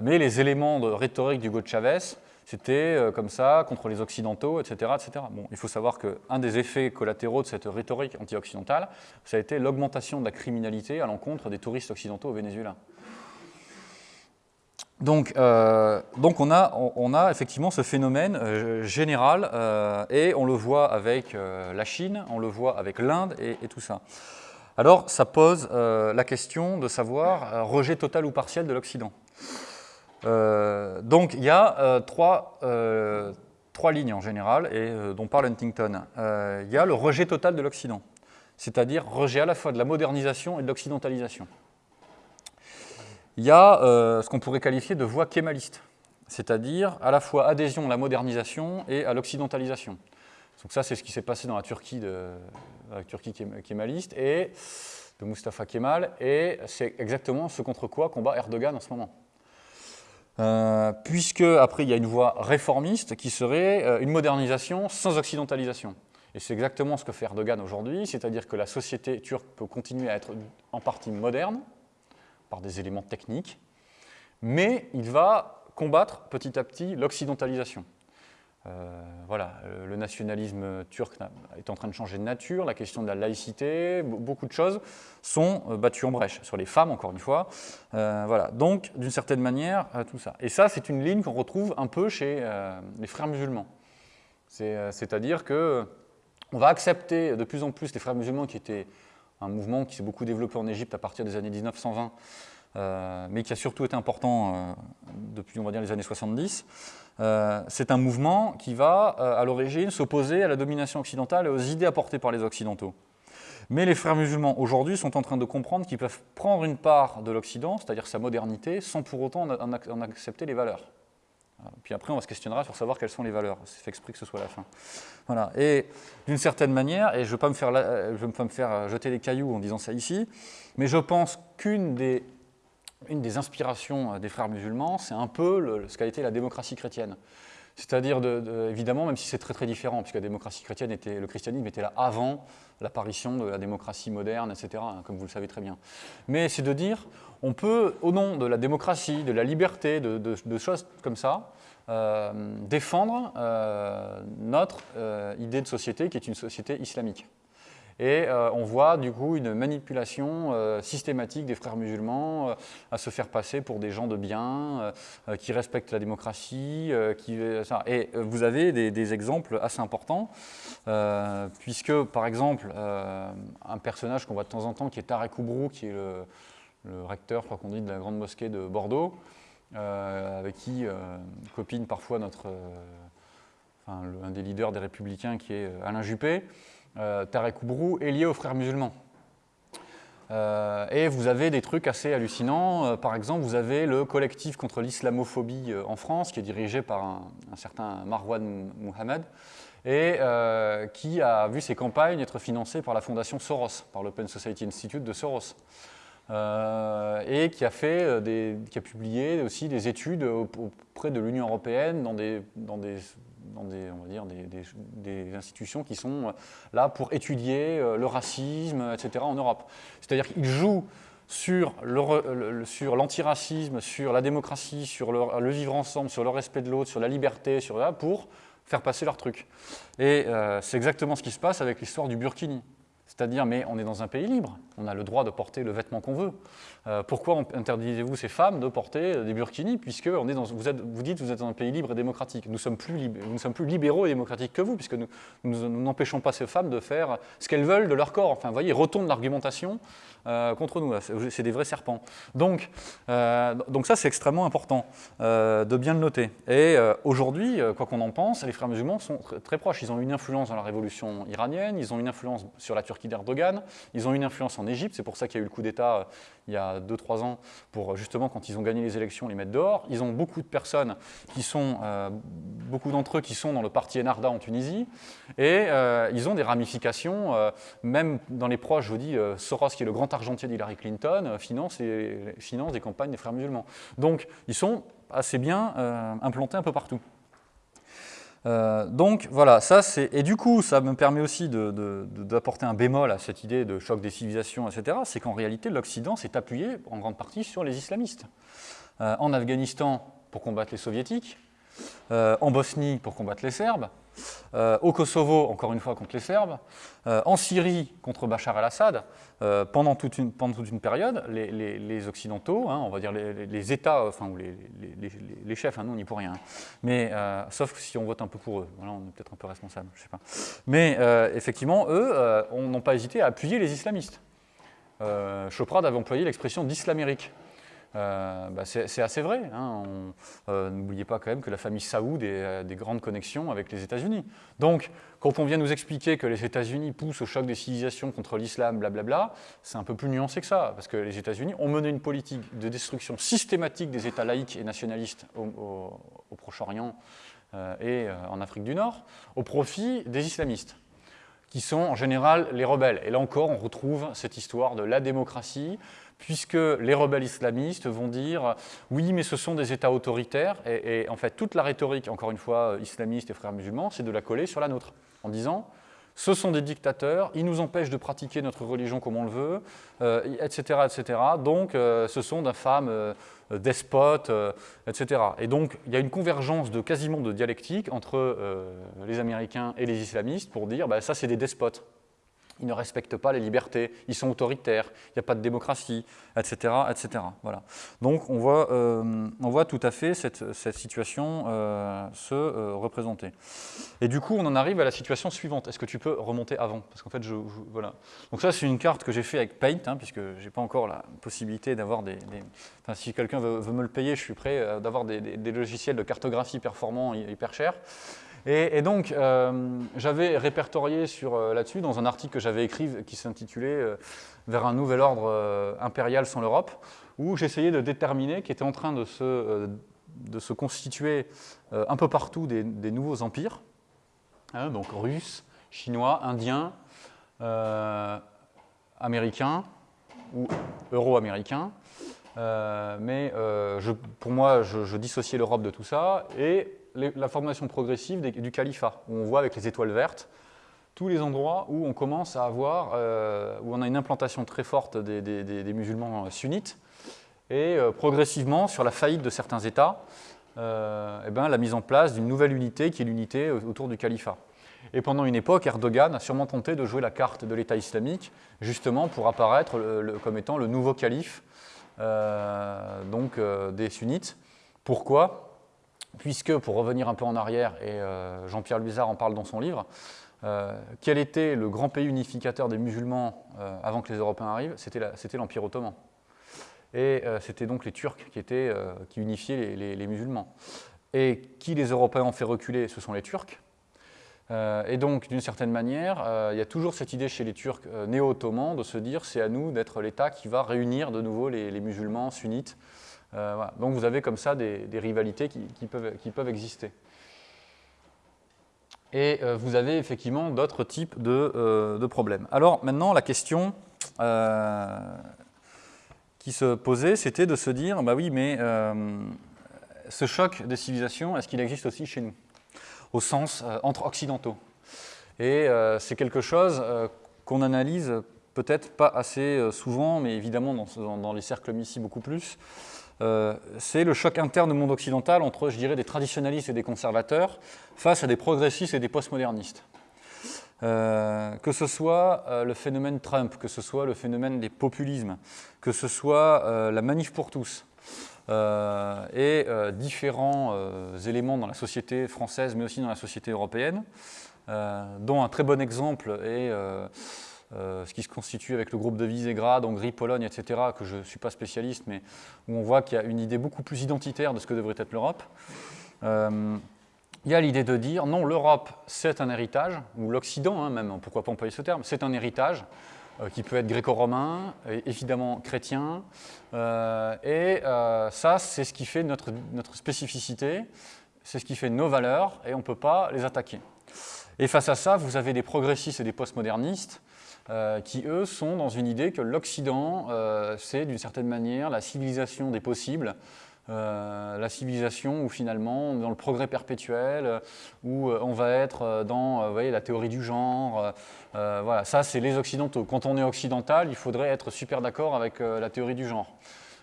A: mais les éléments de rhétorique d'Hugo Chavez, c'était euh, comme ça, contre les Occidentaux, etc. etc. Bon, il faut savoir qu'un des effets collatéraux de cette rhétorique anti-occidentale, ça a été l'augmentation de la criminalité à l'encontre des touristes occidentaux au Venezuela. Donc, euh, donc on, a, on, a, effectivement ce phénomène euh, général et on le voit avec la Chine, on le voit avec l'Inde et, et, tout ça. Alors ça pose la question de savoir rejet total ou partiel de l'Occident. Euh, donc il y a euh, trois, euh, trois, lignes en général, et dont parle Huntington. il y a le rejet total de l'Occident, c'est-à-dire rejet à la fois de la modernisation et de l'occidentalisation. Il y a ce qu'on pourrait qualifier de voie kémaliste, c'est-à-dire à la fois adhésion à la modernisation et à l'occidentalisation. Donc ça, c'est ce qui s'est passé dans la Turquie, de, la Turquie kémaliste et de Mustafa Kemal, et c'est exactement ce contre quoi combat Erdogan en ce moment. Euh, puisque après il y a une voie réformiste qui serait euh, une modernisation sans occidentalisation. Et c'est exactement ce que fait Erdogan aujourd'hui, c'est-à-dire que la société turque peut continuer à être en partie moderne, par des éléments techniques, mais il va combattre petit à petit l'occidentalisation. Euh, voilà, euh, le nationalisme turc est en train de changer de nature, la question de la laïcité, beaucoup de choses sont euh, battues en brèche, sur les femmes encore une fois. voilà, donc d'une certaine manière, tout ça. Et ça, c'est une ligne qu'on retrouve un peu chez les frères musulmans. C'est-à-dire que on va accepter de plus en plus les frères musulmans qui étaient un mouvement qui s'est beaucoup développé en Égypte à partir des années 1920, mais qui a surtout été important depuis, on va dire, les années 70. Euh, c'est un mouvement qui va, euh, à l'origine, s'opposer à la domination occidentale et aux idées apportées par les Occidentaux. Mais les frères musulmans, aujourd'hui, sont en train de comprendre qu'ils peuvent prendre une part de l'Occident, c'est-à-dire sa modernité, sans pour autant en accepter les valeurs. Puis après, on se questionnera sur savoir quelles sont les valeurs. C'est fait exprès que ce soit la fin. Voilà. Et d'une certaine manière, et je ne vais, vais, pas me faire jeter des cailloux en disant ça ici, mais je pense qu'une des une des inspirations euh, des frères musulmans, c'est un peu ce qu'a été la démocratie chrétienne. C'est-à-dire, évidemment, même si c'est très très différent, puisque la démocratie chrétienne était, le christianisme était là avant l'apparition de la démocratie moderne, etc., hein, comme vous le savez très bien. Mais c'est de dire, on peut, au nom de la démocratie, de la liberté, de, choses comme ça, euh, défendre euh, notre idée de société qui est une société islamique. Et euh, on voit du coup une manipulation euh, systématique des frères musulmans euh, à se faire passer pour des gens de bien, qui respectent la démocratie. Et vous avez des, exemples assez importants, puisque par exemple, un personnage qu'on voit de temps en temps, qui est Tarek Oubrou, qui est le, recteur, je crois qu'on dit, de la grande mosquée de Bordeaux, avec qui copine parfois notre, un des leaders des Républicains, qui est Alain Juppé Tarek Oubrou, est lié aux frères musulmans. Euh, et vous avez des trucs assez hallucinants. Euh, par exemple, vous avez le collectif contre l'islamophobie en France, qui est dirigé par un, certain Marwan Mohamed, et qui a vu ses campagnes être financées par la fondation Soros, par l'Open Society Institute de Soros. et qui a, publié aussi des études auprès de l'Union européenne dans des dans des, on va dire, des, institutions qui sont euh, là pour étudier euh, le racisme, etc. en Europe. C'est-à-dire qu'ils jouent sur l'antiracisme, sur la démocratie, sur le, vivre ensemble, sur le respect de l'autre, sur la liberté, sur là, pour faire passer leur truc. Et euh, c'est exactement ce qui se passe avec l'histoire du Burkini. C'est-à-dire, mais on est dans un pays libre, on a le droit de porter le vêtement qu'on veut. Euh, pourquoi interdisez-vous ces femmes de porter des burkinis, puisque on est dans, vous, dites que vous êtes dans un pays libre et démocratique. Nous sommes plus, nous sommes plus libéraux et démocratiques que vous, puisque nous n'empêchons pas ces femmes de faire ce qu'elles veulent de leur corps. Enfin, vous voyez, ils retournent l'argumentation euh, contre nous. C'est des vrais serpents. Donc, euh, donc ça, c'est extrêmement important de bien le noter. Et aujourd'hui, quoi qu'on en pense, les frères musulmans sont très proches. Ils ont une influence dans la révolution iranienne, ils ont une influence sur la Turquie d'Erdogan. Ils ont une influence en Égypte, c'est pour ça qu'il y a eu le coup d'État euh, il y a 2-3 ans, pour justement, quand ils ont gagné les élections, les mettre dehors. Ils ont beaucoup de personnes qui sont, euh, beaucoup d'entre eux qui sont dans le parti Enarda en Tunisie, et euh, ils ont des ramifications, même dans les proches, je vous dis, Soros, qui est le grand argentier d'Hillary Clinton, finance, et, finance des campagnes des frères musulmans. Donc, ils sont assez bien implantés un peu partout. Euh, donc voilà, ça c'est... Et du coup, ça me permet aussi d'apporter un bémol à cette idée de choc des civilisations, etc. C'est qu'en réalité, l'Occident s'est appuyé en grande partie sur les islamistes. Euh, en Afghanistan, pour combattre les soviétiques, euh, en Bosnie, pour combattre les Serbes, euh, au Kosovo, encore une fois, contre les Serbes, euh, en Syrie, contre Bachar el-Assad, pendant, toute une, période, les, Occidentaux, hein, on va dire les, États, enfin, ou les, chefs, hein, nous on n'y pour rien, mais, sauf si on vote un peu pour eux, voilà, on est peut-être un peu responsable, je sais pas. Mais effectivement, eux n'ont pas hésité à appuyer les islamistes. Choprad avait employé l'expression d'islamérique. Euh, bah, c'est assez vrai. Hein. Euh, n'oubliez pas quand même que la famille Saoud a euh, des grandes connexions avec les États-Unis. Donc, quand on vient nous expliquer que les États-Unis poussent au choc des civilisations contre l'islam, blablabla, c'est un peu plus nuancé que ça, parce que les États-Unis ont mené une politique de destruction systématique des États laïcs et nationalistes au, Proche-Orient et en Afrique du Nord, au profit des islamistes qui sont en général les rebelles. Et là encore, on retrouve cette histoire de la démocratie, puisque les rebelles islamistes vont dire oui, mais ce sont des États autoritaires, et, en fait toute la rhétorique, encore une fois, islamiste et frères musulmans, c'est de la coller sur la nôtre, en disant ce sont des dictateurs, ils nous empêchent de pratiquer notre religion comme on le veut, etc., euh, etc. Donc, euh, ce sont d'infâmes euh, despotes, etc. Et donc, il y a une convergence de quasiment de dialectique entre les Américains et les islamistes pour dire, bah, ça, c'est des despotes ils ne respectent pas les libertés, ils sont autoritaires, il n'y a pas de démocratie, etc. etc. Voilà. Donc on voit, euh, on voit tout à fait cette, situation euh, se euh, représenter. Et du coup, on en arrive à la situation suivante. Est-ce que tu peux remonter avant? Parce qu'en fait, voilà. Donc ça, c'est une carte que j'ai fait avec Paint, hein, puisque je n'ai pas encore la possibilité d'avoir des, Enfin, si quelqu'un veut, veut, me le payer, je suis prêt d'avoir des, des, logiciels de cartographie performants hyper chers. Et, donc, euh, j'avais répertorié euh, là-dessus dans un article que j'avais écrit qui s'intitulait euh, Vers un nouvel ordre impérial sans l'Europe, où j'essayais de déterminer qu'étaient en train de se, constituer un peu partout des, nouveaux empires, hein, donc russes, chinois, indiens, américains ou euro-américains. mais pour moi, je, je dissociais l'Europe de tout ça, et la formation progressive du califat, où on voit avec les étoiles vertes tous les endroits où on commence à avoir, euh, où on a une implantation très forte des, musulmans sunnites, et euh, progressivement, sur la faillite de certains États, eh ben, la mise en place d'une nouvelle unité qui est l'unité autour du califat. Et pendant une époque, Erdogan a sûrement tenté de jouer la carte de l'État islamique, justement pour apparaître comme étant le nouveau calife donc, des sunnites. Pourquoi? Puisque, pour revenir un peu en arrière, et euh, Jean-Pierre Luizard en parle dans son livre, euh, quel était le grand pays unificateur des musulmans euh, avant que les Européens arrivent? C'était l'Empire ottoman. Et c'était donc les Turcs qui, étaient, qui unifiaient les, musulmans. Et qui les Européens ont fait reculer? Ce sont les Turcs. et donc, d'une certaine manière, il y a toujours cette idée chez les Turcs néo-ottomans de se dire c'est à nous d'être l'État qui va réunir de nouveau les, les musulmans sunnites euh, Donc vous avez comme ça des, rivalités qui, peuvent, exister. Et euh, vous avez effectivement d'autres types de, euh, problèmes. Alors maintenant, la question qui se posait, c'était de se dire, bah oui, mais ce choc des civilisations, est-ce qu'il existe aussi chez nous? Au sens entre occidentaux. Et c'est quelque chose qu'on analyse peut-être pas assez souvent, mais évidemment dans, dans les cercles ici beaucoup plus, euh, c'est le choc interne au monde occidental entre, je dirais, des traditionalistes et des conservateurs face à des progressistes et des postmodernistes. Euh, que ce soit euh, le phénomène Trump, que ce soit le phénomène des populismes, que ce soit la manif pour tous, et différents éléments dans la société française, mais aussi dans la société européenne, dont un très bon exemple est euh, ce qui se constitue avec le groupe de Visegrad, Hongrie, Pologne, etc., que je ne suis pas spécialiste, mais où on voit qu'il y a une idée beaucoup plus identitaire de ce que devrait être l'Europe. Euh, il y a l'idée de dire, non, l'Europe, c'est un héritage, ou l'Occident, hein, même, pourquoi pas employer ce terme, c'est un héritage euh, qui peut être gréco-romain, évidemment chrétien, et ça, c'est ce qui fait notre, notre spécificité, c'est ce qui fait nos valeurs, et on ne peut pas les attaquer. Et face à ça, vous avez des progressistes et des postmodernistes euh, qui, eux, sont dans une idée que l'Occident, euh, c'est d'une certaine manière la civilisation des possibles, euh, la civilisation où finalement, dans le progrès perpétuel, où on va être dans voyez, la théorie du genre. voilà, ça, c'est les Occidentaux. Quand on est occidental, il faudrait être super d'accord avec la théorie du genre.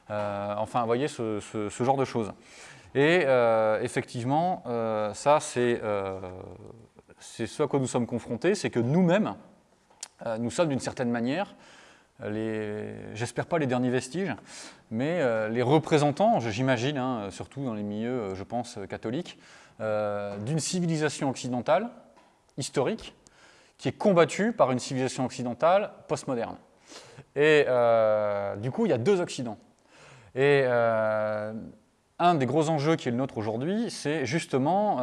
A: enfin, vous voyez, ce, ce, genre de choses. Et effectivement, ça, c'est ce à quoi nous sommes confrontés, c'est que nous-mêmes, euh, nous sommes d'une certaine manière, j'espère pas les derniers vestiges, mais euh, les représentants, j'imagine, hein, surtout dans les milieux, euh, je pense, catholiques, d'une civilisation occidentale, historique, qui est combattue par une civilisation occidentale postmoderne. Et du coup, il y a deux Occidents. Et un des gros enjeux qui est le nôtre aujourd'hui, c'est justement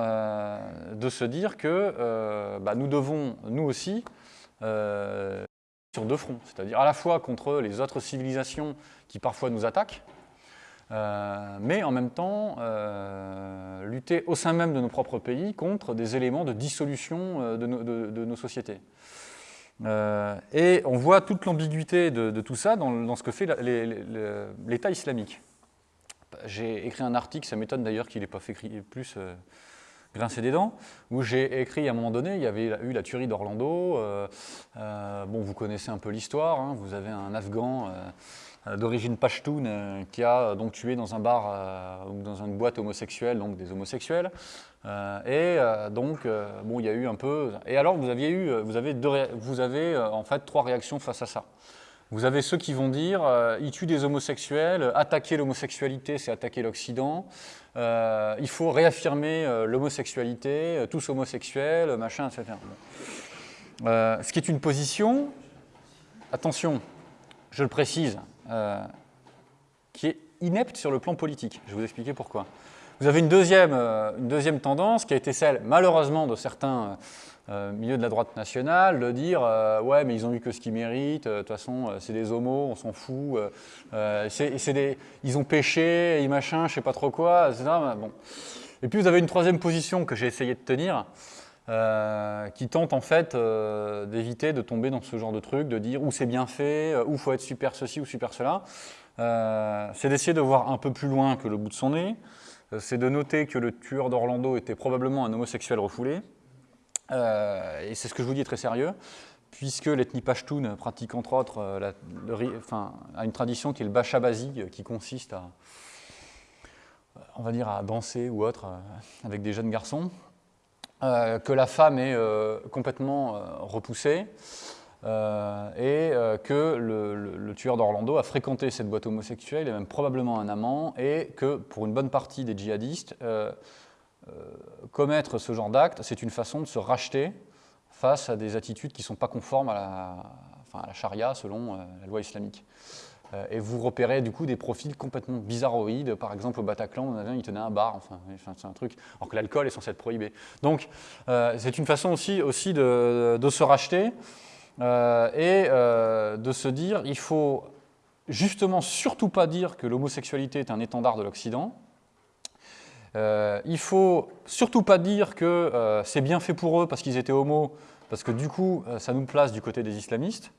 A: de se dire que bah, nous devons, nous aussi, euh, sur deux fronts, c'est-à-dire à la fois contre les autres civilisations qui parfois nous attaquent, euh, mais en même temps euh, lutter au sein même de nos propres pays contre des éléments de dissolution de, nos sociétés. et on voit toute l'ambiguïté de, tout ça dans, ce que fait l'État islamique. J'ai écrit un article, ça m'étonne d'ailleurs qu'il n'ait pas fait plus grincer des dents, où j'ai écrit à un moment donné, il y avait eu la tuerie d'Orlando, euh, euh, bon vous connaissez un peu l'histoire, hein. vous avez un Afghan euh, d'origine pashtoun qui a donc tué dans un bar ou dans une boîte homosexuelle, donc des homosexuels, et donc bon il y a eu un peu, et alors vous aviez eu, vous avez, vous avez en fait trois réactions face à ça. Vous avez ceux qui vont dire euh, il des homosexuels, attaquer l'homosexualité, c'est attaquer l'Occident. Euh, il faut réaffirmer euh, l'homosexualité, tous homosexuels, machin, etc. ce qui est une position, attention, je le précise, qui est inepte sur le plan politique. Je vais vous expliquer pourquoi. Vous avez une deuxième, une deuxième tendance qui a été celle, malheureusement, de certains euh, milieu de la droite nationale, de dire euh, ouais mais ils ont eu que ce qu'ils méritent, euh, de toute façon c'est des homos, on s'en fout, des, ils ont péché, et machin, je sais pas trop quoi, etc. Bon. Et puis vous avez une troisième position que j'ai essayé de tenir, qui tente en fait d'éviter de tomber dans ce genre de truc, de dire où c'est bien fait, où faut être super ceci ou super cela. c'est d'essayer de voir un peu plus loin que le bout de son nez, c'est de noter que le tueur d'Orlando était probablement un homosexuel refoulé. Et c'est ce que je vous dis très sérieux, puisque l'ethnie Pashtun pratique entre autres enfin, a une tradition qui est le Bachabazi, qui consiste à, on va dire, à danser ou autre avec des jeunes garçons. Euh, que la femme est euh, complètement euh, repoussée et que le, tueur d'Orlando a fréquenté cette boîte homosexuelle, et même probablement un amant, et que pour une bonne partie des djihadistes, commettre ce genre d'acte, c'est une façon de se racheter face à des attitudes qui ne sont pas conformes à la, charia selon la loi islamique. Euh, et vous repérez du coup des profils complètement bizarroïdes. Par exemple, au Bataclan, on avait il tenait un bar, enfin, c'est un truc, alors que l'alcool est censé être prohibé. Donc, euh, c'est une façon aussi, de, se racheter euh, et de se dire il faut justement surtout pas dire que l'homosexualité est un étendard de l'Occident. Il faut surtout pas dire que c'est bien fait pour eux parce qu'ils étaient homos, parce que du coup, ça nous place du côté des islamistes.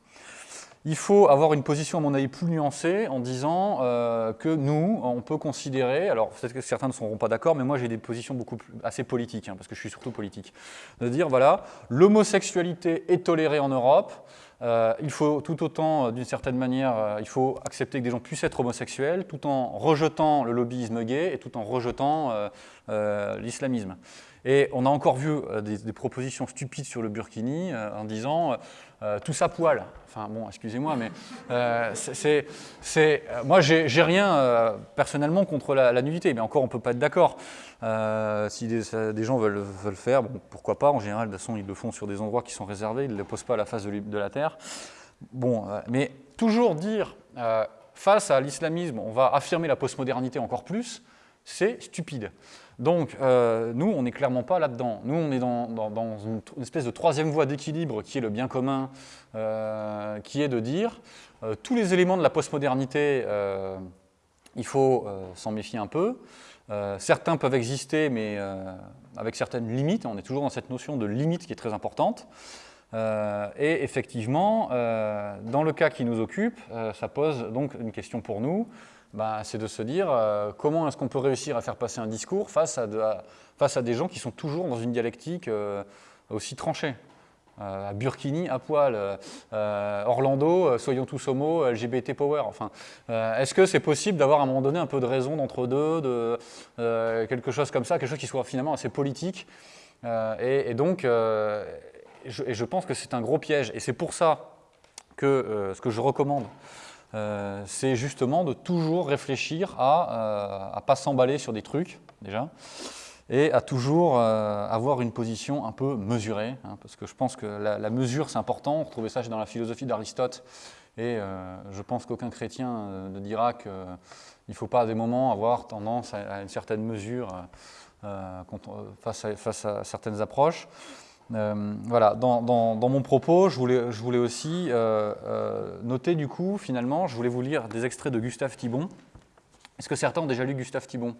A: Il faut avoir une position, à mon avis, plus nuancée en disant euh, que nous, on peut considérer, alors peut-être que certains ne seront pas d'accord, mais moi j'ai des positions beaucoup plus, assez politiques, hein, parce que je suis surtout politique, de dire, voilà, l'homosexualité est tolérée en Europe, euh, il faut tout autant, euh, d'une certaine manière, il faut accepter que des gens puissent être homosexuels, tout en rejetant le lobbyisme gay et tout en rejetant l'islamisme. Et on a encore vu des, propositions stupides sur le burkini en disant euh, tout ça poil. Enfin bon, excusez-moi, mais euh, c'est, euh, moi j'ai rien personnellement contre la, nudité, mais encore on peut pas être d'accord. si des, gens veulent, veulent faire, pourquoi pas. En général, de toute façon, ils le font sur des endroits qui sont réservés, ils ne le posent pas à la face de, de la terre. Bon, mais toujours dire face à l'islamisme, on va affirmer la postmodernité encore plus, c'est stupide. Donc, euh, nous, on n'est clairement pas là-dedans. Nous, on est dans, une, espèce de troisième voie d'équilibre qui est le bien commun, euh, qui est de dire euh, tous les éléments de la postmodernité, il faut s'en méfier un peu. certains peuvent exister, mais avec certaines limites. On est toujours dans cette notion de limite qui est très importante. et effectivement, dans le cas qui nous occupe, ça pose donc une question pour nous. Bah, c'est de se dire euh, comment est-ce qu'on peut réussir à faire passer un discours face à, face à des gens qui sont toujours dans une dialectique euh, aussi tranchée. Euh, Burkini, à poil, Orlando, soyons tous homo, LGBT power. Enfin, est-ce que c'est possible d'avoir à un moment donné un peu de raison d'entre deux, de quelque chose comme ça, quelque chose qui soit finalement assez politique et, donc, et je pense que c'est un gros piège. Et c'est pour ça que ce que je recommande, euh, c'est justement de toujours réfléchir à ne euh, pas s'emballer sur des trucs, déjà, et à toujours euh, avoir une position un peu mesurée, hein, parce que je pense que la, mesure, c'est important. On retrouvait ça dans la philosophie d'Aristote, et je pense qu'aucun chrétien ne dira qu'il ne faut pas à des moments avoir tendance à, une certaine mesure face à certaines approches. Euh, voilà, dans, mon propos, je voulais, aussi euh, euh, noter du coup, finalement, je voulais vous lire des extraits de Gustave Thibon. Est-ce que certains ont déjà lu Gustave Thibon?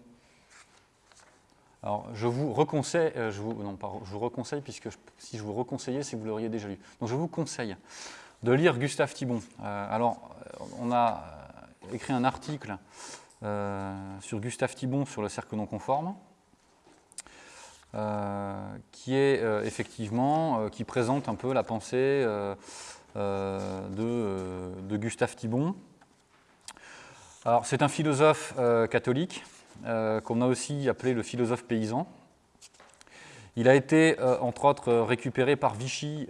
A: Alors, je vous reconseille, je vous, non, pas, je vous reconseille, puisque si je vous reconseillais, c'est que vous l'auriez déjà lu. Donc, je vous conseille de lire Gustave Thibon. alors, on a écrit un article sur Gustave Thibon sur le cercle non conforme. Euh, qui est euh, effectivement, euh, qui présente un peu la pensée de, Gustave Thibon. Alors c'est un philosophe catholique qu'on a aussi appelé le philosophe paysan. Il a été, entre autres, récupéré par Vichy,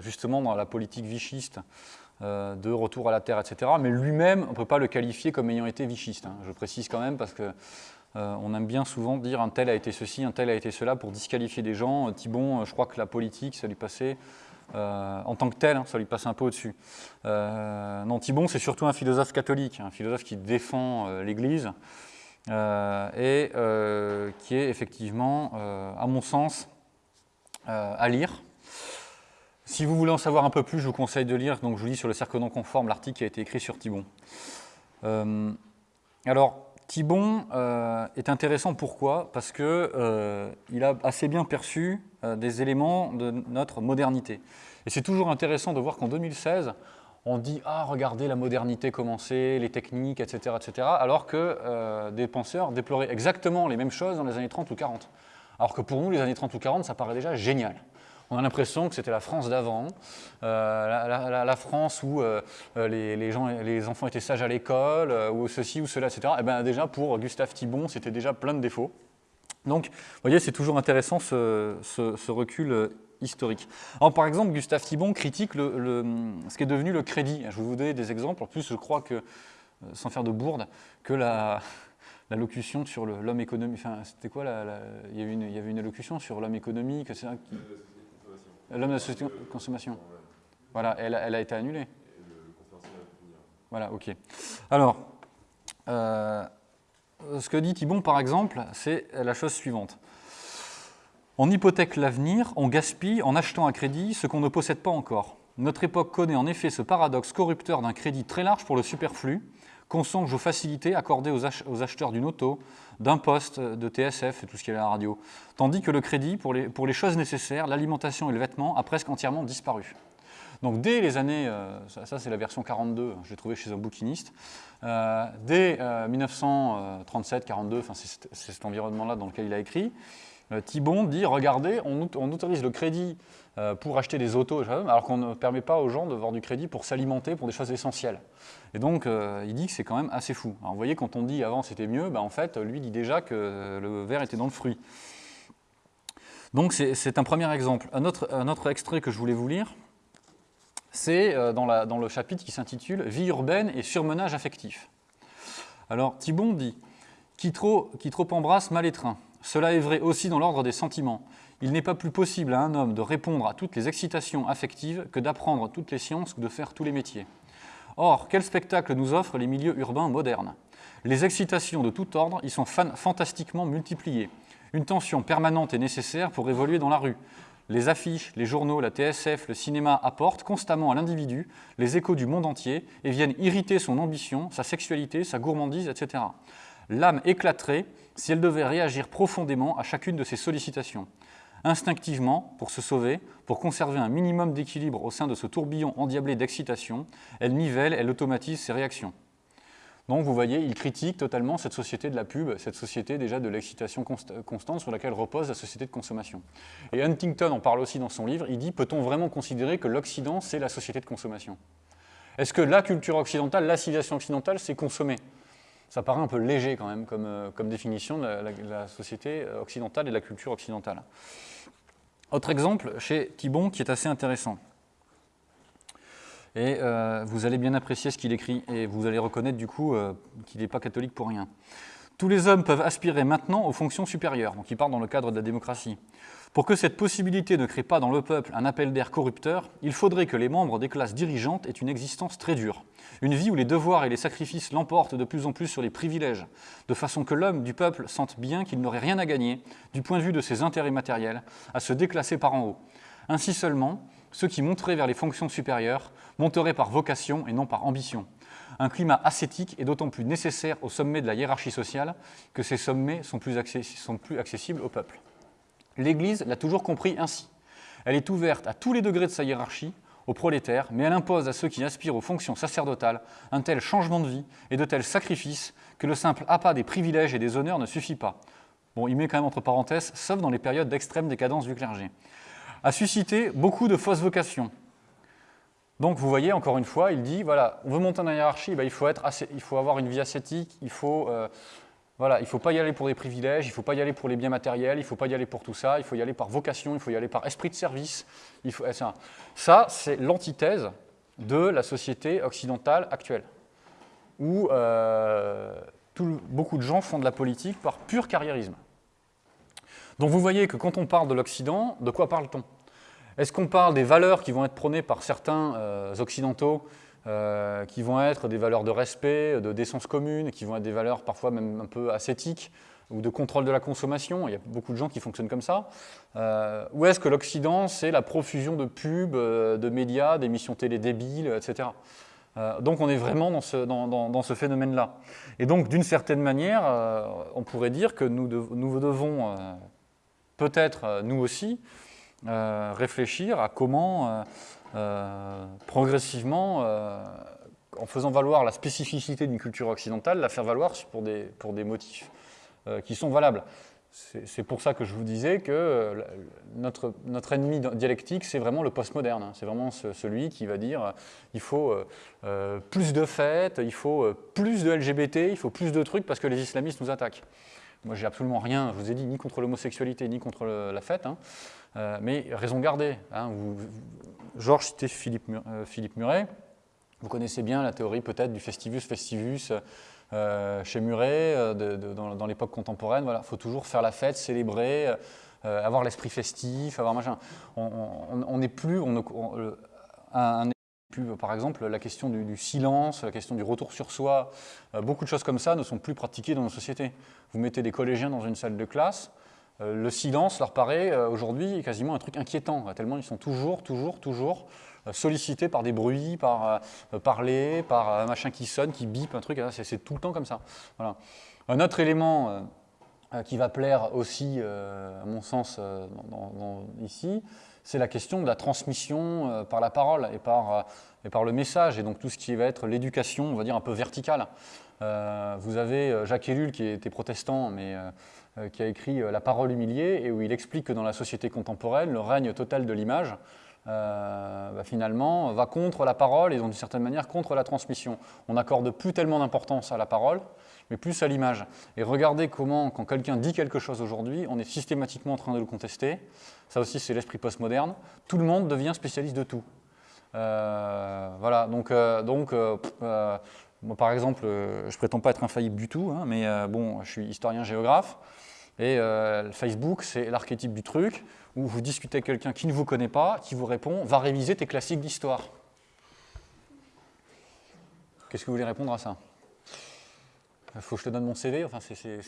A: justement dans la politique vichiste, de retour à la terre, etc. Mais lui-même, on ne peut pas le qualifier comme ayant été vichiste. Hein. Je précise quand même parce que euh, on aime bien souvent dire un tel a été ceci, un tel a été cela pour disqualifier des gens. Euh, Thibon, euh, je crois que la politique, ça lui passait, en tant que tel, hein, ça lui passait un peu au-dessus. non, Thibon, c'est surtout un philosophe catholique, un philosophe qui défend l'Église et qui est effectivement, à mon sens, à lire. Si vous voulez en savoir un peu plus, je vous conseille de lire, donc je vous lis sur le cercle non conforme, l'article qui a été écrit sur Thibon. alors, Thibon euh, est intéressant pourquoi? Parce qu'il euh, a assez bien perçu euh, des éléments de notre modernité. Et c'est toujours intéressant de voir qu'en 2016, on dit ah regardez la modernité commencer, les techniques, etc., etc., alors que euh, des penseurs déploraient exactement les mêmes choses dans les années 30 ou 40. Alors que pour nous, les années 30 ou 40, ça paraît déjà génial. On a l'impression que c'était la France d'avant, euh, la, France où euh, les, gens, les enfants étaient sages à l'école, ou ceci ou cela, etc. Et eh bien déjà pour Gustave Thibon, c'était déjà plein de défauts. Donc, vous voyez, c'est toujours intéressant ce, recul historique. Alors, par exemple, Gustave Thibon critique ce qui est devenu le crédit. Je vais vous donner des exemples. En plus, je crois que, euh, sans faire de bourde, que la, locution sur l'homme économique, enfin, c'était quoi il, y avait une, allocution sur l'homme économique. L'homme de la société de consommation. Voilà, elle, a été annulée. Voilà, ok. Alors, euh, ce que dit Thibon, par exemple, c'est la chose suivante. On hypothèque l'avenir, on gaspille en achetant à crédit ce qu'on ne possède pas encore. Notre époque connaît en effet ce paradoxe corrupteur d'un crédit très large pour le superflu, qu'on songe aux facilités accordées aux, acheteurs d'une auto, d'un poste, de TSF et tout ce qui est à la radio, tandis que le crédit pour les, choses nécessaires, l'alimentation et le vêtement, a presque entièrement disparu. Donc dès les années, euh, ça, c'est la version 42, je l'ai trouvé chez un bouquiniste, euh, dès 1937-42, euh, c'est cet environnement-là dans lequel il a écrit, Thibon dit, regardez, on, autorise le crédit pour acheter des autos, alors qu'on ne permet pas aux gens de voir du crédit pour s'alimenter pour des choses essentielles. Et donc, euh, il dit que c'est quand même assez fou. Alors, vous voyez, quand on dit avant c'était mieux, ben, en fait, lui dit déjà que le verre était dans le fruit. Donc, c'est un premier exemple. Un autre, extrait que je voulais vous lire, c'est dans, dans, le chapitre qui s'intitule « Vie urbaine et surmenage affectif ». Alors, Thibon dit « Qui trop, qui trop embrasse mal étreint ». Cela est vrai aussi dans l'ordre des sentiments. Il n'est pas plus possible à un homme de répondre à toutes les excitations affectives que d'apprendre toutes les sciences ou de faire tous les métiers. Or, quel spectacle nous offrent les milieux urbains modernes? Les excitations de tout ordre y sont fantastiquement multipliées. Une tension permanente est nécessaire pour évoluer dans la rue. Les affiches, les journaux, la TSF, le cinéma apportent constamment à l'individu les échos du monde entier et viennent irriter son ambition, sa sexualité, sa gourmandise, etc. L'âme éclaterait si elle devait réagir profondément à chacune de ces sollicitations. Instinctivement, pour se sauver, pour conserver un minimum d'équilibre au sein de ce tourbillon endiablé d'excitation, elle nivelle, elle automatise ses réactions. Donc vous voyez, il critique totalement cette société de la pub, cette société déjà de l'excitation constante sur laquelle repose la société de consommation. Et Huntington en parle aussi dans son livre, il dit, peut-on vraiment considérer que l'Occident, c'est la société de consommation? Est-ce que la culture occidentale, la civilisation occidentale, c'est consommer? Ça paraît un peu léger quand même comme, euh, définition de la, société occidentale et de la culture occidentale. Autre exemple chez Thibon qui est assez intéressant. Et euh, vous allez bien apprécier ce qu'il écrit et vous allez reconnaître du coup euh, qu'il n'est pas catholique pour rien. Tous les hommes peuvent aspirer maintenant aux fonctions supérieures, donc il parle dans le cadre de la démocratie. Pour que cette possibilité ne crée pas dans le peuple un appel d'air corrupteur, il faudrait que les membres des classes dirigeantes aient une existence très dure. Une vie où les devoirs et les sacrifices l'emportent de plus en plus sur les privilèges, de façon que l'homme du peuple sente bien qu'il n'aurait rien à gagner, du point de vue de ses intérêts matériels, à se déclasser par en haut. Ainsi seulement, ceux qui monteraient vers les fonctions supérieures monteraient par vocation et non par ambition. Un climat ascétique est d'autant plus nécessaire au sommet de la hiérarchie sociale que ces sommets sont plus, sont plus accessibles au peuple. L'Église l'a toujours compris ainsi. Elle est ouverte à tous les degrés de sa hiérarchie, aux prolétaires, mais elle impose à ceux qui aspirent aux fonctions sacerdotales un tel changement de vie et de tels sacrifices que le simple appât des privilèges et des honneurs ne suffit pas. Bon, il met quand même entre parenthèses, sauf dans les périodes d'extrême décadence du clergé. A suscité beaucoup de fausses vocations. Donc vous voyez, encore une fois, il dit, voilà, on veut monter dans la hiérarchie, ben, il, faut être il faut avoir une vie ascétique, il faut euh, voilà, il ne faut pas y aller pour des privilèges, il ne faut pas y aller pour les biens matériels, il ne faut pas y aller pour tout ça, il faut y aller par vocation, il faut y aller par esprit de service. Il faut, ça, ça c'est l'antithèse de la société occidentale actuelle, où euh, beaucoup de gens font de la politique par pur carriérisme. Donc vous voyez que quand on parle de l'Occident, de quoi parle-t-on? Est-ce qu'on parle des valeurs qui vont être prônées par certains euh, occidentaux euh, qui vont être des valeurs de respect, de décence commune, qui vont être des valeurs parfois même un peu ascétiques ou de contrôle de la consommation. Il y a beaucoup de gens qui fonctionnent comme ça. Euh, ou est-ce que l'Occident, c'est la profusion de pubs, euh, de médias, d'émissions télé débiles, etc. donc on est vraiment dans ce, dans, ce phénomène-là. Et donc d'une certaine manière, on pourrait dire que nous, nous devons peut-être, nous aussi, réfléchir à comment progressivement en faisant valoir la spécificité d'une culture occidentale, la faire valoir pour des, pour des motifs euh, qui sont valables. C'est pour ça que je vous disais que euh, notre, notre ennemi dialectique, c'est vraiment le postmoderne. Hein. C'est vraiment celui qui va dire euh, il faut plus de fêtes, il faut plus de LGBT, il faut plus de trucs parce que les islamistes nous attaquent. Moi, j'ai absolument rien, je vous ai dit, ni contre l'homosexualité, ni contre la fête, hein. mais raison gardée. Hein. Georges citait Philippe, Philippe Muret. Vous connaissez bien la théorie peut-être du festivus festivus euh, chez Muret, euh, dans, l'époque contemporaine. Voilà, il faut toujours faire la fête, célébrer, euh, avoir l'esprit festif, avoir machin. On n'est plus, par exemple, la question du, silence, la question du retour sur soi, beaucoup de choses comme ça ne sont plus pratiquées dans nos sociétés. Vous mettez des collégiens dans une salle de classe, le silence leur paraît aujourd'hui quasiment un truc inquiétant, tellement ils sont toujours, toujours, toujours euh, sollicité par des bruits, par euh, parler, par un machin qui sonne, qui bip, un truc, c'est tout le temps comme ça. Un autre élément euh, qui va plaire aussi, à mon sens, ici, c'est la question de la transmission par la parole et par, et par le message, et donc tout ce qui va être l'éducation, on va dire, un peu verticale. vous avez Jacques Ellul, qui était protestant, mais qui a écrit La parole humiliée, et où il explique que dans la société contemporaine, le règne total de l'image euh, bah, finalement, va contre la parole et d'une certaine manière contre la transmission. On n'accorde plus tellement d'importance à la parole, mais plus à l'image. Et regardez comment, quand quelqu'un dit quelque chose aujourd'hui, on est systématiquement en train de le contester. Ça aussi, c'est l'esprit postmoderne. Tout le monde devient spécialiste de tout. Euh, voilà, donc, euh, donc moi, par exemple, je prétends pas être infaillible du tout, hein, mais bon, je suis historien-géographe. Et Facebook, c'est l'archétype du truc où vous discutez avec quelqu'un qui ne vous connaît pas, qui vous répond « va réviser tes classiques d'histoire ». Qu'est-ce que vous voulez répondre à ça? Il faut que je te donne mon CV enfin, c'est...